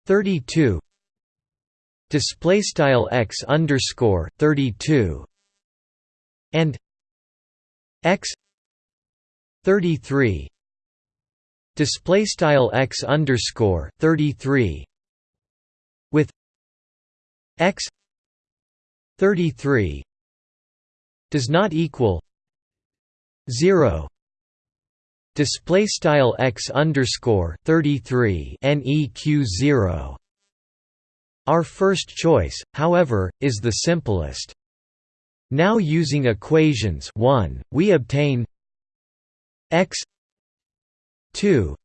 32 display style x underscore 32 and x 33 display style x underscore 33 with x 33 does not equal 0 display style x underscore 33 neq 0 our first choice however is the simplest. Now using equations 1 we obtain x 2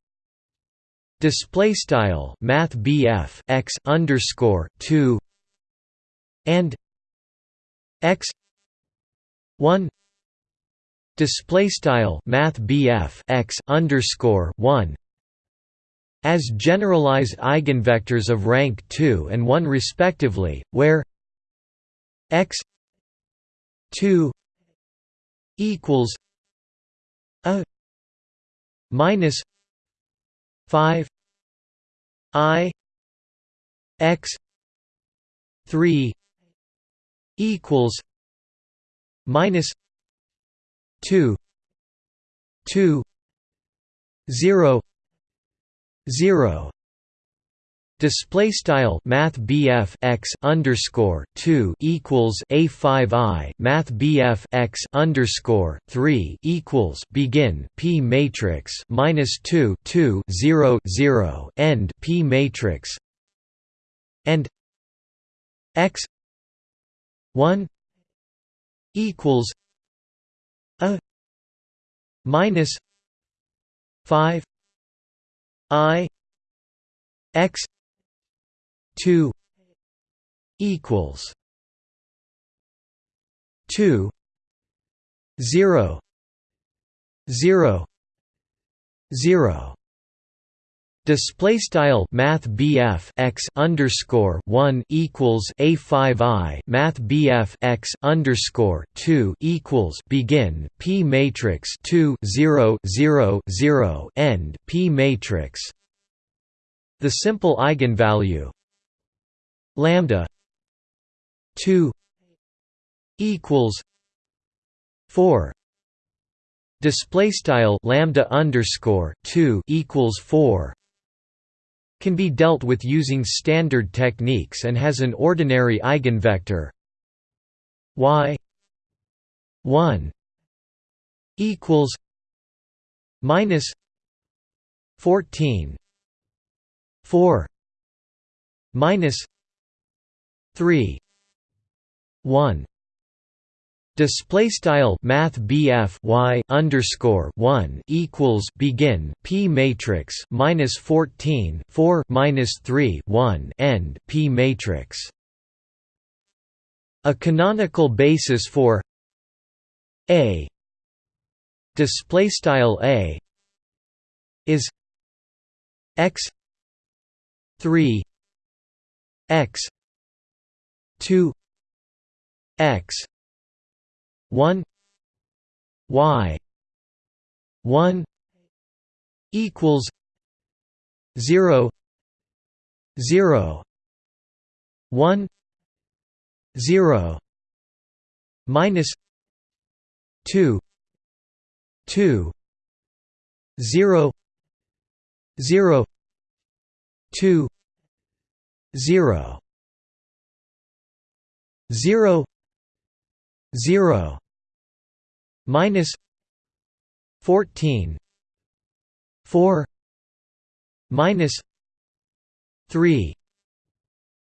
display style math BF x underscore 2 and x. 1 display style math BF x underscore 1 as generalized eigenvectors of rank 2 and 1 respectively where x 2 equals a minus 5 i x 3 equals minus 2 2 0 0 Display style Math BF x underscore two equals A five I Math BF x underscore three equals begin P matrix minus two two zero zero end P matrix and x one equals a minus five I x 2 equals 2 0 0 0 Display style Math x underscore one equals A five I. Math x underscore two equals begin P matrix two zero zero zero end P matrix. The simple eigenvalue lambda 2 equals 4 display style lambda underscore 2 equals 4 can be dealt with using standard techniques and has an ordinary eigenvector. Y 1 equals minus 14 4 minus 3 1 Display style Math BF y underscore one equals begin P matrix minus fourteen four minus three one end P matrix. A canonical basis for A display style A is x three x 2 x 1 y 1 equals 0 0 1 0 minus 2 2 0 0 2 0 0 0 minus 14 4 minus 3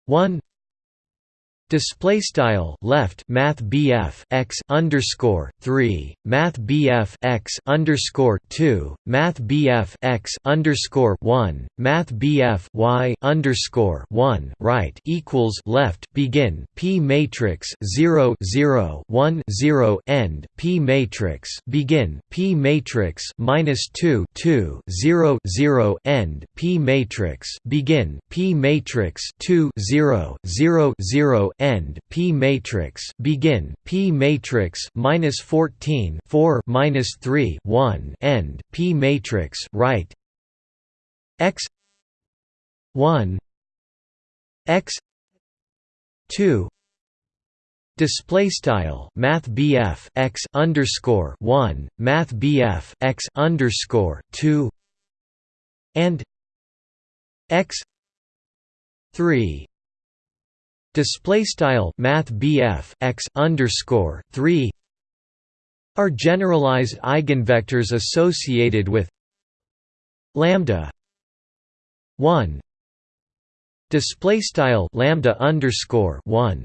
1 Display style left Math BF x underscore three Math BF x underscore two Math BF x underscore one Math BF y underscore one right equals left begin P matrix zero zero one zero end P matrix begin P matrix minus two two zero zero end P matrix begin P matrix two zero zero zero P matrix begin P matrix minus 14 4 minus 3 1 end P matrix right. X 1 x 2 Display style Math BF x underscore one Math BF x underscore two and x three display style math x underscore 3 are generalized eigenvectors associated with lambda 1 display style lambda underscore 1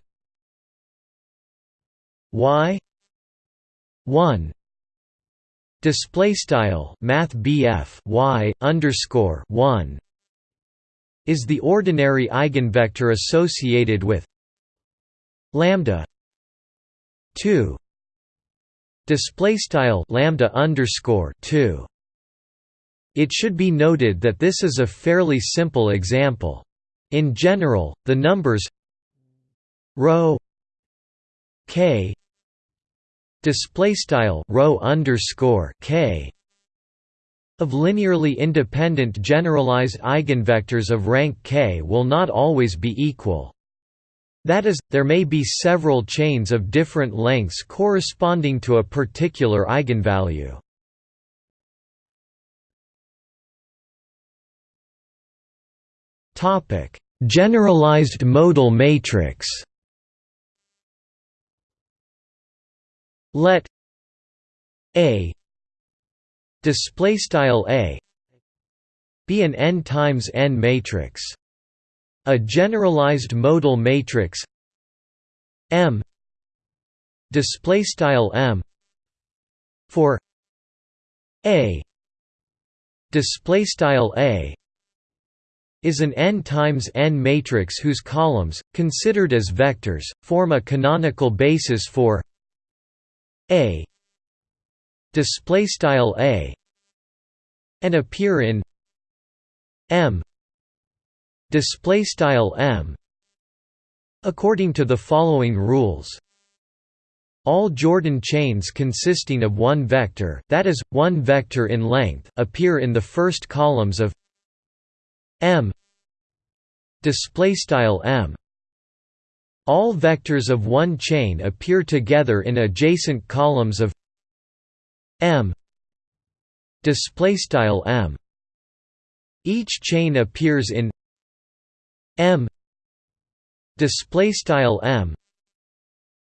y 1 display style math y underscore 1 is the ordinary eigenvector associated with lambda 2 display style lambda underscore 2 it should be noted that this is a fairly simple example. In general the numbers rho k display style rho underscore k of linearly independent generalized eigenvectors of rank k will not always be equal. That is, there may be several chains of different lengths corresponding to a particular eigenvalue. Generalized modal matrix Let A display style a be an n times n matrix a generalized modal matrix m display style m for a display style a is an n times n matrix whose columns considered as vectors form a canonical basis for a display style a and appear in m display style m according to the following rules. All Jordan chains consisting of one vector that is, one vector in length appear in the first columns of m m. All vectors of one chain appear together in adjacent columns of m. Display style m. Each chain appears in m. Display style m.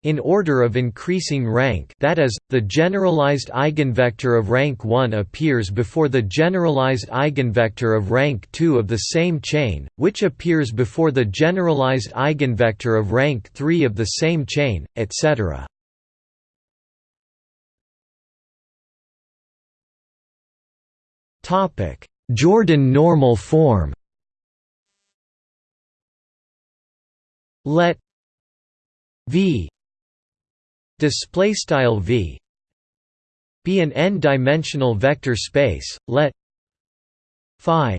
In order of increasing rank that is, the generalized eigenvector of rank 1 appears before the generalized eigenvector of rank 2 of the same chain, which appears before the generalized eigenvector of rank 3 of the same chain, etc. Topic: Jordan normal form. Let V display style V be an n-dimensional vector space. Let phi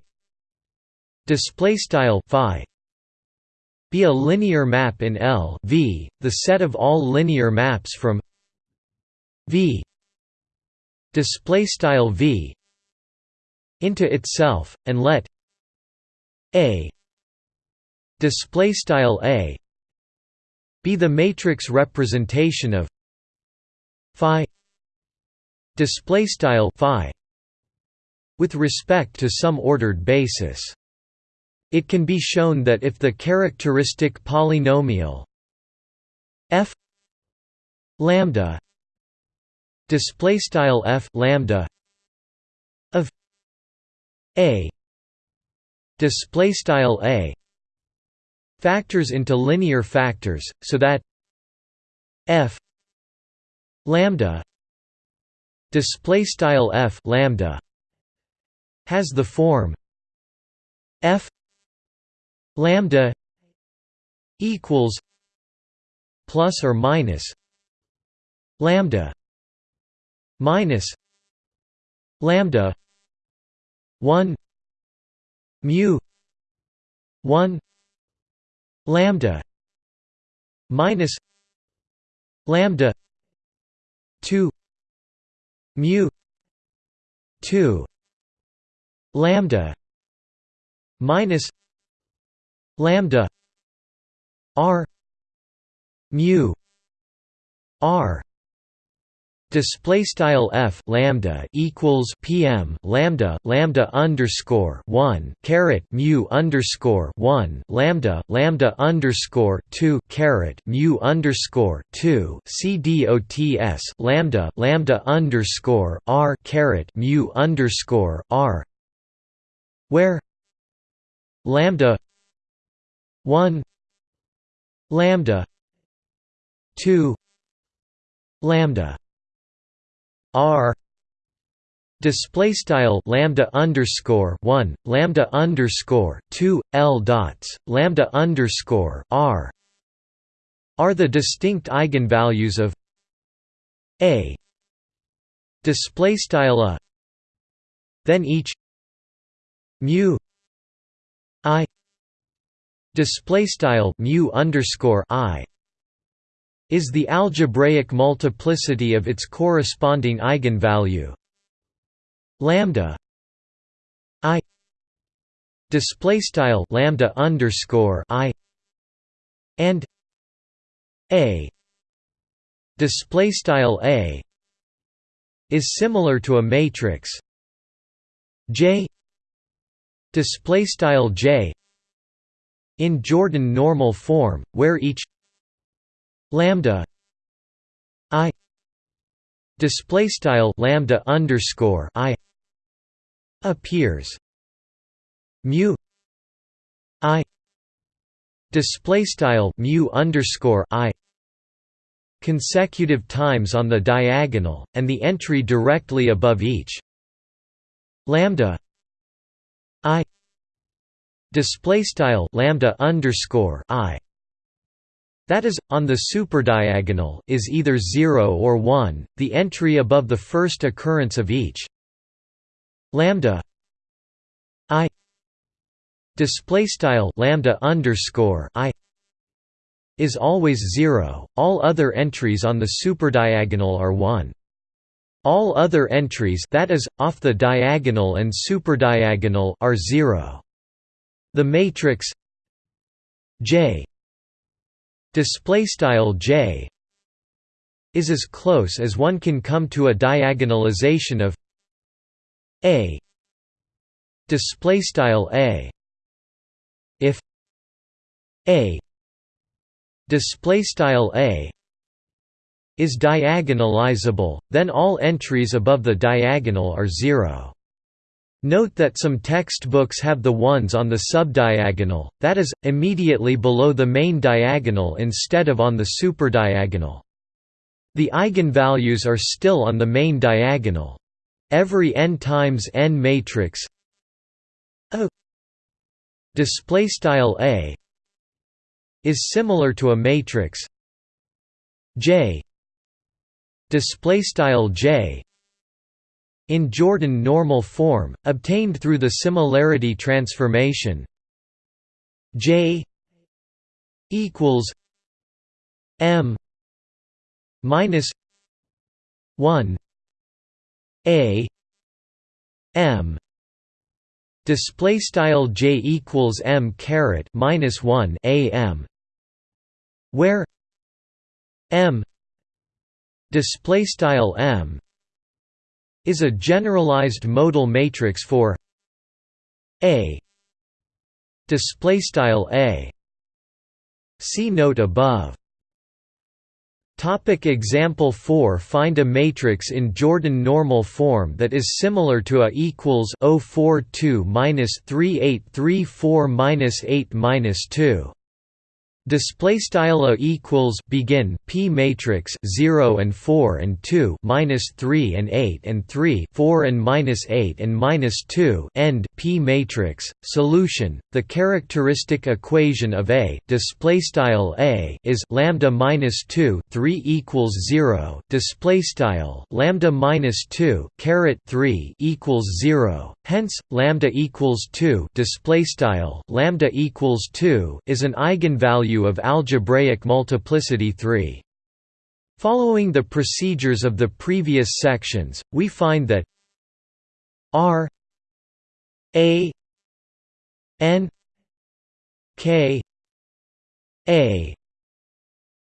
display style phi be a linear map in L V, the set of all linear maps from V display style V into itself, and let A display style A be the matrix representation of phi display style phi with respect to some ordered basis. It can be shown that if the characteristic polynomial f lambda display style f lambda a. Display style a. Factors into linear factors so that f lambda display style f lambda has the form f lambda equals plus or minus lambda minus lambda 1 mu 1 lambda minus lambda 2 mu 2 lambda minus lambda r mu r display style f lambda equals pm lambda lambda underscore 1 caret mu underscore 1 lambda lambda underscore 2 caret mu underscore 2 cdots lambda lambda underscore r caret mu underscore r where lambda 1 lambda 2 lambda r display style lambda underscore 1 lambda underscore 2 l dots lambda underscore r are the distinct eigenvalues of a display style a then each mu i display style mu underscore i is the algebraic multiplicity of its corresponding eigenvalue. Lambda i display style lambda underscore i and a display style a is similar to a matrix. J display style j in Jordan normal form where each lambda i display style lambda underscore i appears mu i display style mu underscore i consecutive times on the diagonal and the entry directly above each lambda i display style lambda underscore i that is, on the superdiagonal is either 0 or 1, the entry above the first occurrence of each. Lambda i display style lambda underscore i is always 0 all other entries on the superdiagonal are 1 all other entries that is off the diagonal and superdiagonal are 0 the matrix j display style j is as close as one can come to a diagonalization of a. Display style a. If a. Display style a is diagonalizable then all entries above the diagonal are zero Note that some textbooks have the ones on the subdiagonal, that is, immediately below the main diagonal instead of on the superdiagonal. The eigenvalues are still on the main diagonal. Every n times n matrix a display style a is similar to a matrix j display style j in Jordan normal form, obtained through the similarity transformation J equals M minus one A M. Display style J equals M caret minus one A M where M display style M is a generalized modal matrix for A. Display style A. See note above. Topic example 4 Find a matrix in Jordan normal form that is similar to A equals 042 minus 3834 minus 8 minus 2 Display style a equals begin p matrix 0 and 4 and 2 minus 3 and 8 and 3 4 and minus 8 and minus 2 end p matrix solution. The characteristic equation of a display style a is lambda minus 2 3 equals 0 display style lambda minus 2 caret 3 equals 0 hence lambda equals 2 display style lambda equals 2 is an eigenvalue of algebraic multiplicity 3. Following the procedures of the previous sections, we find that R A N K A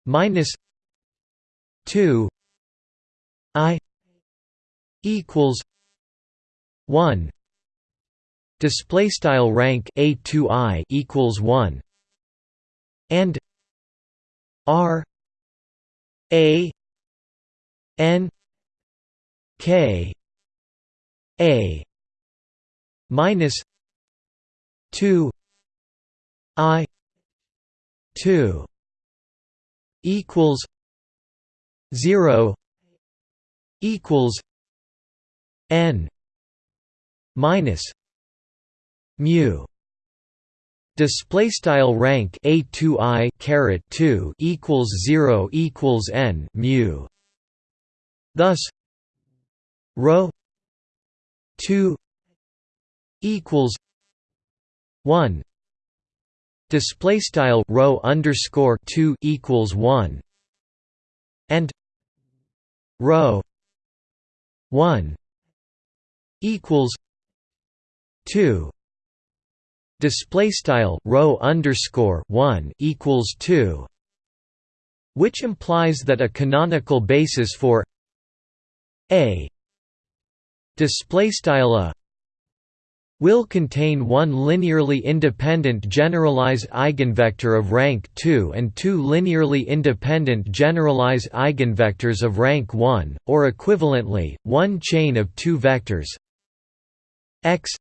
minus two I equals one display style rank a2i equals 1 and R A N K A minus two I two equals zero equals N minus mu. Display style rank a2i caret 2 equals 0 equals n mu. Thus rho 2 equals 1 display style rho underscore 2 equals 1 and rho 1 equals 2 display style rho underscore 1 equals 2 which implies that a canonical basis for a display style a will contain one linearly independent generalized eigenvector of rank 2 and two linearly independent generalized eigenvectors of rank 1 or equivalently one chain of two vectors x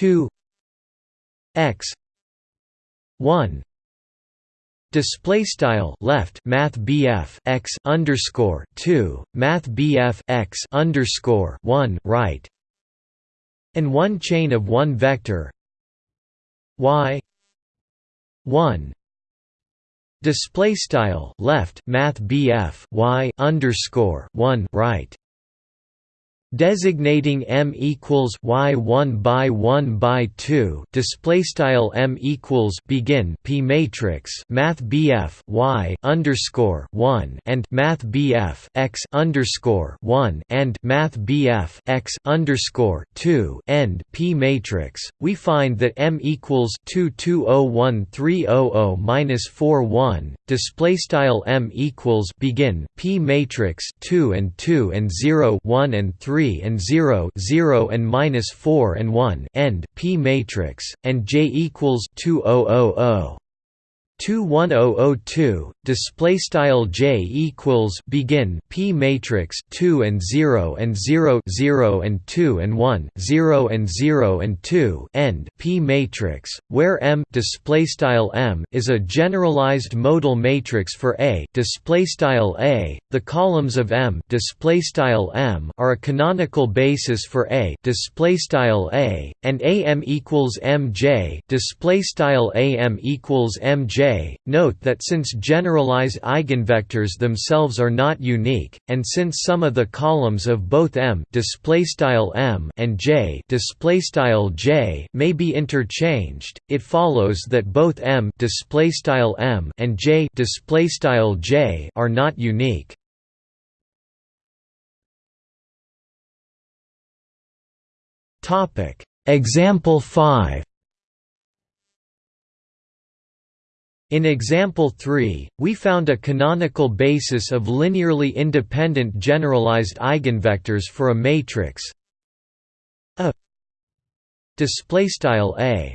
2 x. 1 display style left math BF x underscore 2 math BF x underscore 1 right. And one chain of one vector. Y. 1 display style left math BF y underscore 1 right designating m equals y1 by 1 by 2 display style m equals begin p matrix math bf y underscore 1 and math bf x underscore 1 and math bf x underscore 2 end p matrix. We find that m equals 2201300 minus 41 display style m equals begin p matrix 2 and 2 and 0 1 and 3 3 and 0 0 and minus 4 and 1 end P matrix and J equals 2000 21002 display style j equals begin p matrix 2 and 0 and 0 0 and 2 and 1 0 and 0 and 2 end p matrix where m display style m is a generalized modal matrix for a display style a the columns of m display style m are a canonical basis for a display style a and am equals mj display style am equals mj Note that since generalized eigenvectors themselves are not unique, and since some of the columns of both M M and J J may be interchanged, it follows that both M M and J J are not unique. Example 5 In example 3, we found a canonical basis of linearly independent generalized eigenvectors for a matrix A display style A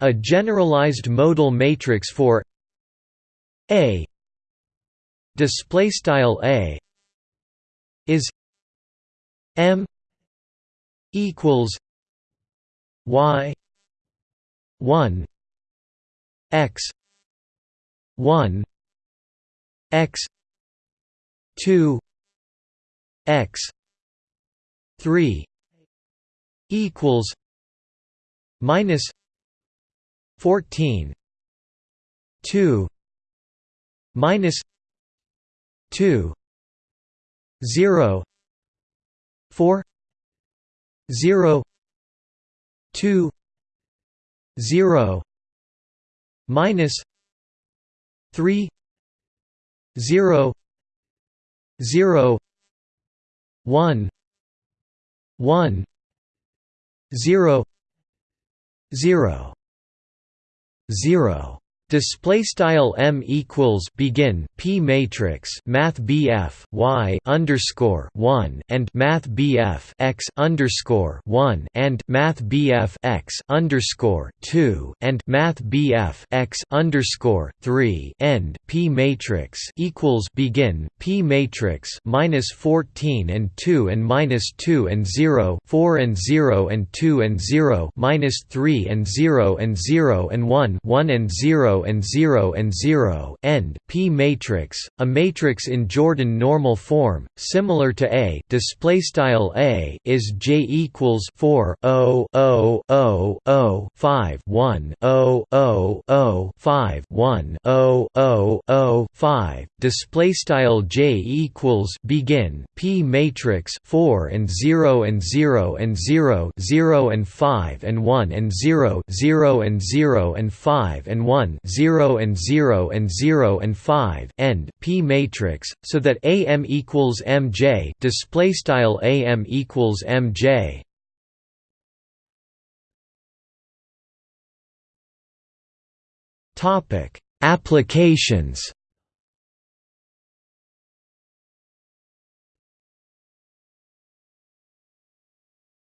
a generalized modal matrix for A display style A is M equals Y 1 x 1 x 2 x 3 equals minus 14 2 minus 2 0 4 0 2 0 minus 3 0 0 1 1 0 0 0 Display style m equals begin p matrix math bf y underscore one and math bf x underscore one and math bf x underscore two and math bf x underscore three end p matrix equals begin p matrix minus fourteen and two and minus two and zero four and zero and two and zero minus three and zero and zero and one one and and 0 and 0 end P matrix, a matrix in Jordan normal form, similar to A. Display style A is J equals 4 0 0 0 0 5 1 0 0 0 5 1 0 0 0 5. Display style J equals begin P matrix 4 and 0 and 0 and 0 0 and 5 and 1 and 0 0 and 0 and 5 and 1 0 and 0 and 0 and 5 end P matrix so that AM equals MJ display style AM equals MJ topic applications.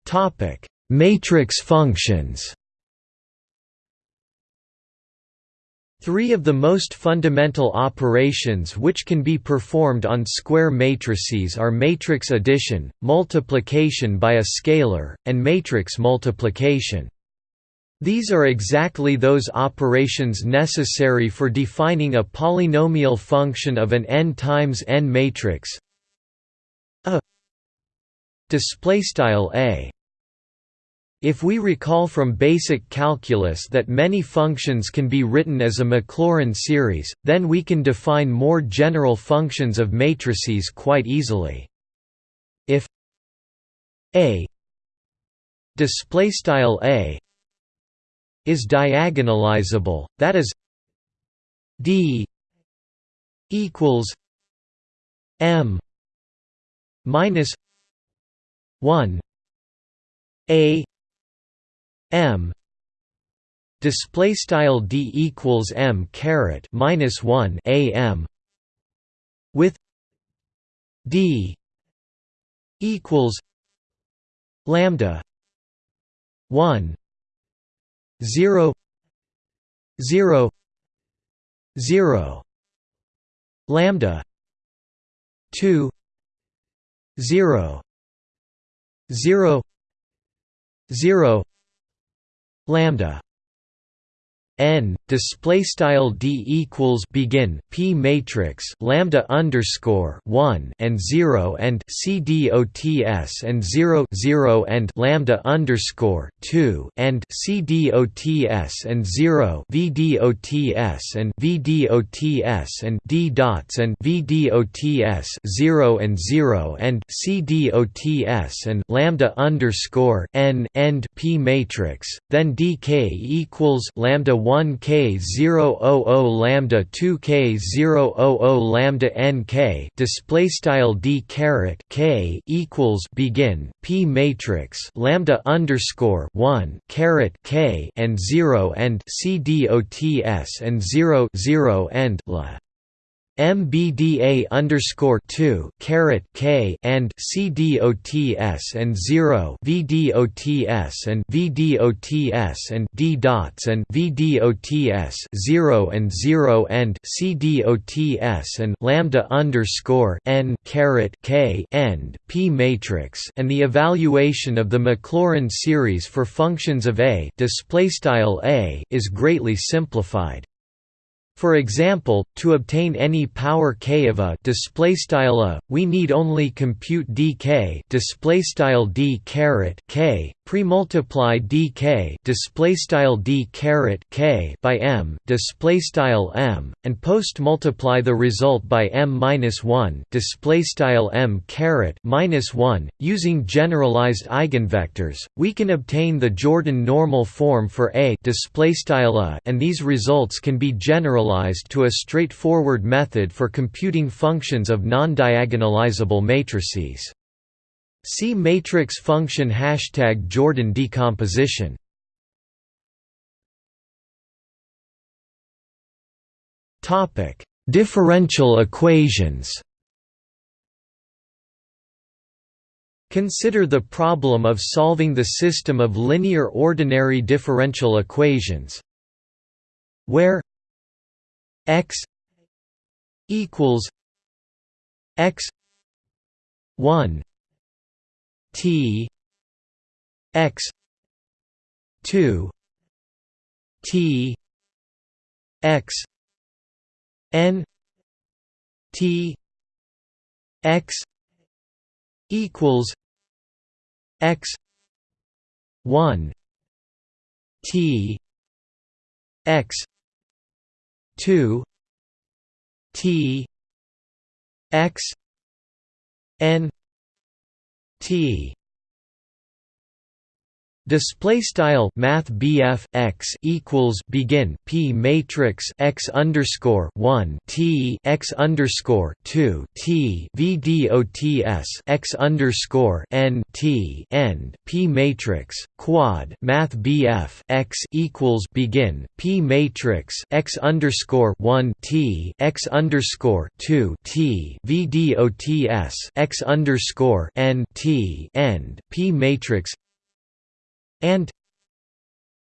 Topic matrix functions Three of the most fundamental operations which can be performed on square matrices are matrix addition, multiplication by a scalar, and matrix multiplication. These are exactly those operations necessary for defining a polynomial function of an n times n matrix a displaystyle a if we recall from basic calculus that many functions can be written as a Maclaurin series, then we can define more general functions of matrices quite easily. If a a is diagonalizable, that is d equals m minus 1 a m. Display style d equals m caret minus 1 a m with d equals lambda 1 0 0 0 lambda 2 0 0 0 lambda n display style d equals begin p matrix lambda underscore 1 and 0 and c dots and 0 0 and lambda underscore 2 and c dots and 0 v dots and v dots and d dots and v dots 0 and 0 and c dots and lambda underscore n end p matrix then dk equals lambda 1 k 000 lambda 2 k 000 lambda n k display style d caret k equals begin p matrix lambda underscore 1 caret k and 0 and c dots and 0 0 and la MBDA underscore two caret K and CDOTS and zero VDOTS and VDOTS and D dots and VDOTS zero and zero and CDOTS and lambda underscore N caret K end P matrix and the evaluation of the Maclaurin series for functions of A displaystyle A is greatly simplified. For example, to obtain any power k of a display style a, we need only compute dk display style d caret k pre-multiply dk display style d caret k by m display style m and post multiply the result by m minus 1 display style m caret minus 1 using generalized eigenvectors we can obtain the Jordan normal form for a display style a and these results can be generalized generalized to a straightforward method for computing functions of non-diagonalizable matrices. See matrix function hashtag Jordan decomposition. Topic: Differential equations. Consider the problem of solving the system of linear ordinary differential equations where x equals x 1 t x 2 t x n t x equals x 1 t x 2 T X N T Display style Math BF x equals begin P matrix x underscore one T x underscore two T VDOTS x underscore N T end P matrix quad Math BF x equals begin P matrix x underscore one T x underscore two T VDOTS x underscore N T end P matrix and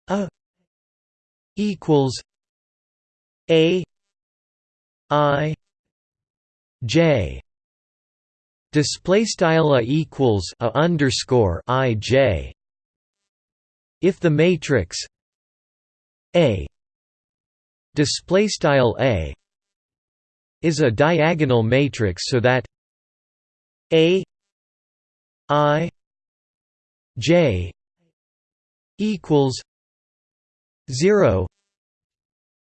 a equals a i j. Display style a equals a underscore i j. If the matrix a display style a is a diagonal matrix so that a i j equals zero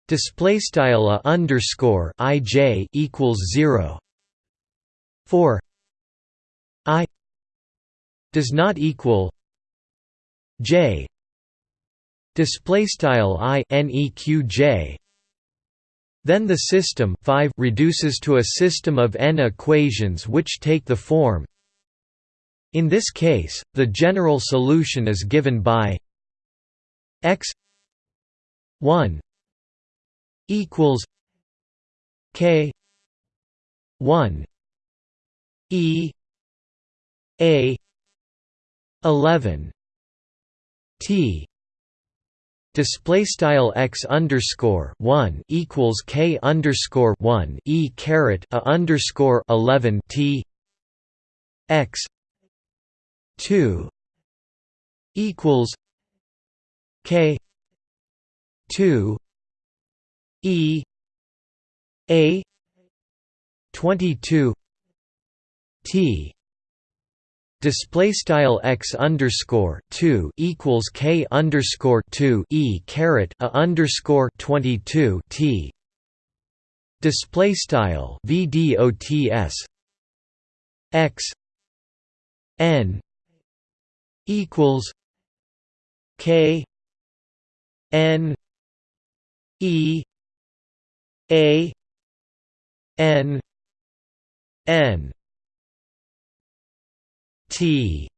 display style a underscore ij equals zero for i does not equal j display style i neq then the system 5 reduces to a system of n equations which take the form. In this case the general solution is given by x 1 equals k 1 e a 11 t. Display style x underscore 1 equals k underscore 1 e caret a underscore 11 t. X 2 equals K two E A twenty two T. Display style x underscore 2 equals k underscore 2 e caret a underscore 22 t. Display style vdots x n equals k N E A N N. T.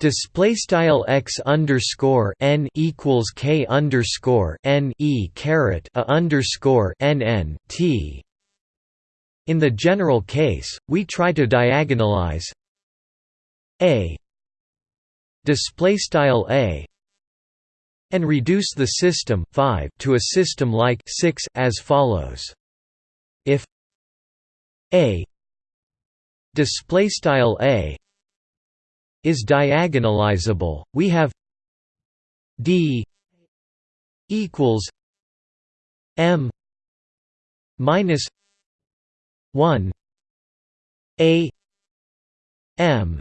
Display style x underscore n equals k underscore n e caret a underscore n n t. In the general case, we try to diagonalize a. Display style a and reduce the system 5 to a system like 6 as follows. If a display style a is diagonalizable, we have d equals m minus 1 a m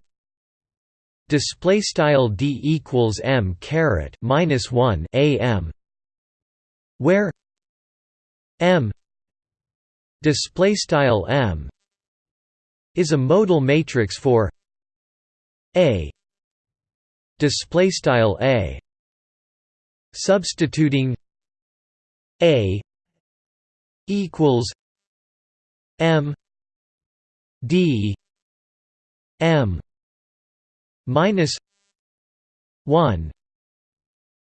display style d equals m caret minus 1 a m where m display style m is a modal matrix for a display style a substituting a equals m d m minus 1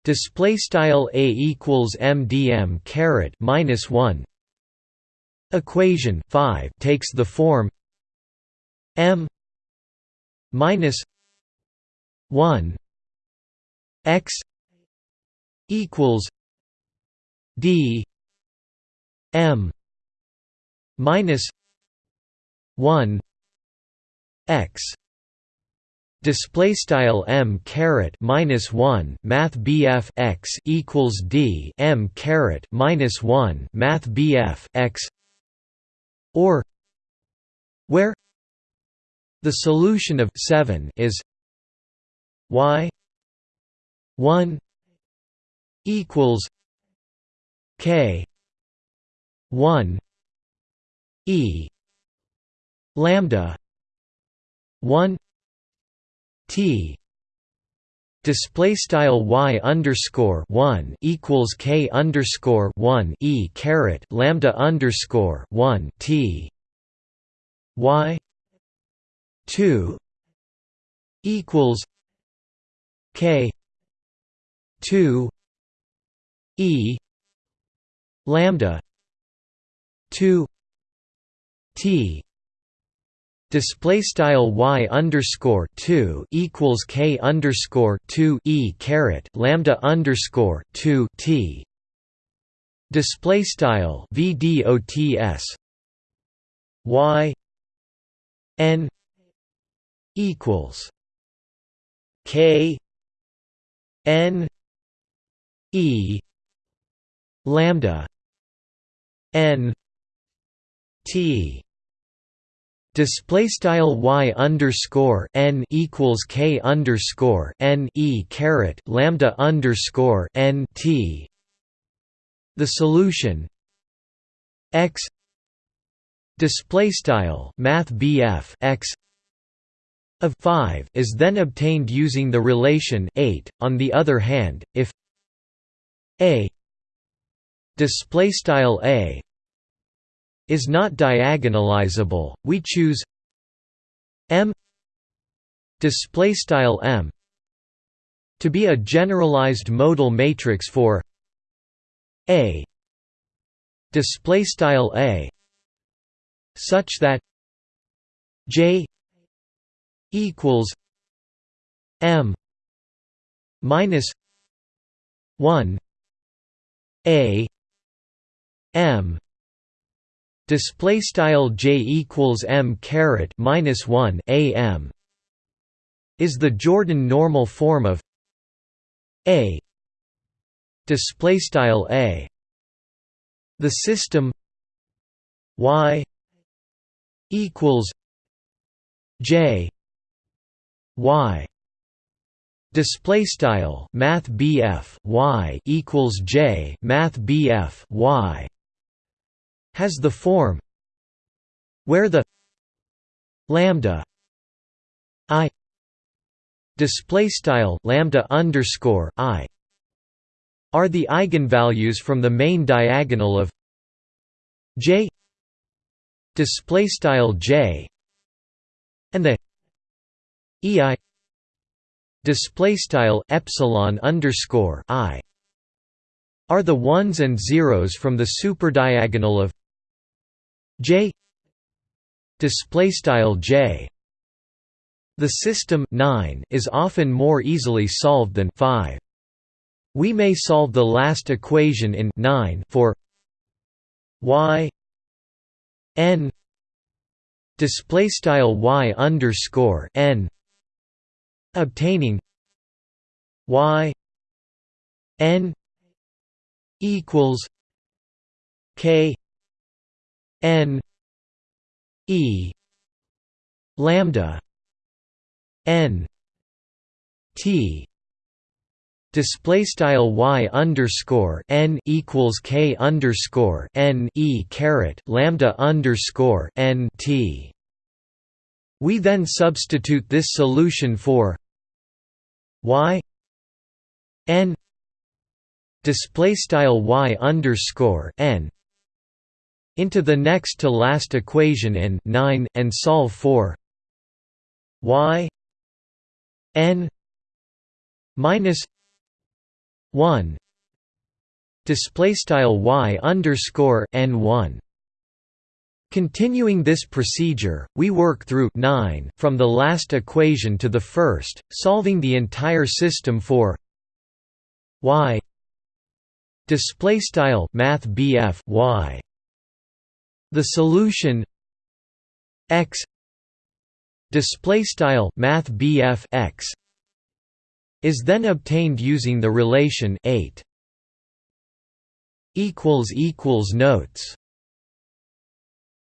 display style a equals mdm caret minus 1 equation 5 takes the form m minus 1 x equals d m minus 1 x display style m caret minus 1 math bf x equals d m caret minus 1 math bf x or where the solution of 7 is y 1 equals k 1 e lambda 1 t. Display style y underscore 1 equals k underscore 1 e caret lambda underscore 1 t. Y 2 equals k 2 e lambda 2 t display style y underscore 2 equals k underscore 2 e caret lambda underscore 2 t. Display style vdots y n equals k n e lambda n t Display style y underscore n equals k underscore n e caret lambda underscore n t. The solution x display style math bf x of 5 is then obtained using the relation 8. On the other hand, if a display style a is not diagonalizable, we choose M display style M to be a generalized modal matrix for A display style A such that J equals M minus 1 A M display style j equals m caret minus 1 a m is the Jordan normal form of a. Display style a. The system y equals j y. Display style math y equals j math bf y has the form where the lambda i display style lambda underscore i are the eigenvalues from the main diagonal of j display style j and the ei display style epsilon underscore i are the ones and zeros from the superdiagonal of J display style J. The system 9 is often more easily solved than 5 we may solve the last equation in 9 for y n display style y underscore n obtaining y n equals k n e lambda n t display style y underscore n equals k underscore n e caret lambda underscore n t. We then substitute this solution for y n display style y underscore n into the next to last equation in 9 and solve for y n minus 1 display style y underscore n 1 Continuing this procedure, we work through 9 from the last equation to the first, solving the entire system for y. Display style math y the solution x display style math x is then obtained using the relation 8 equals equals notes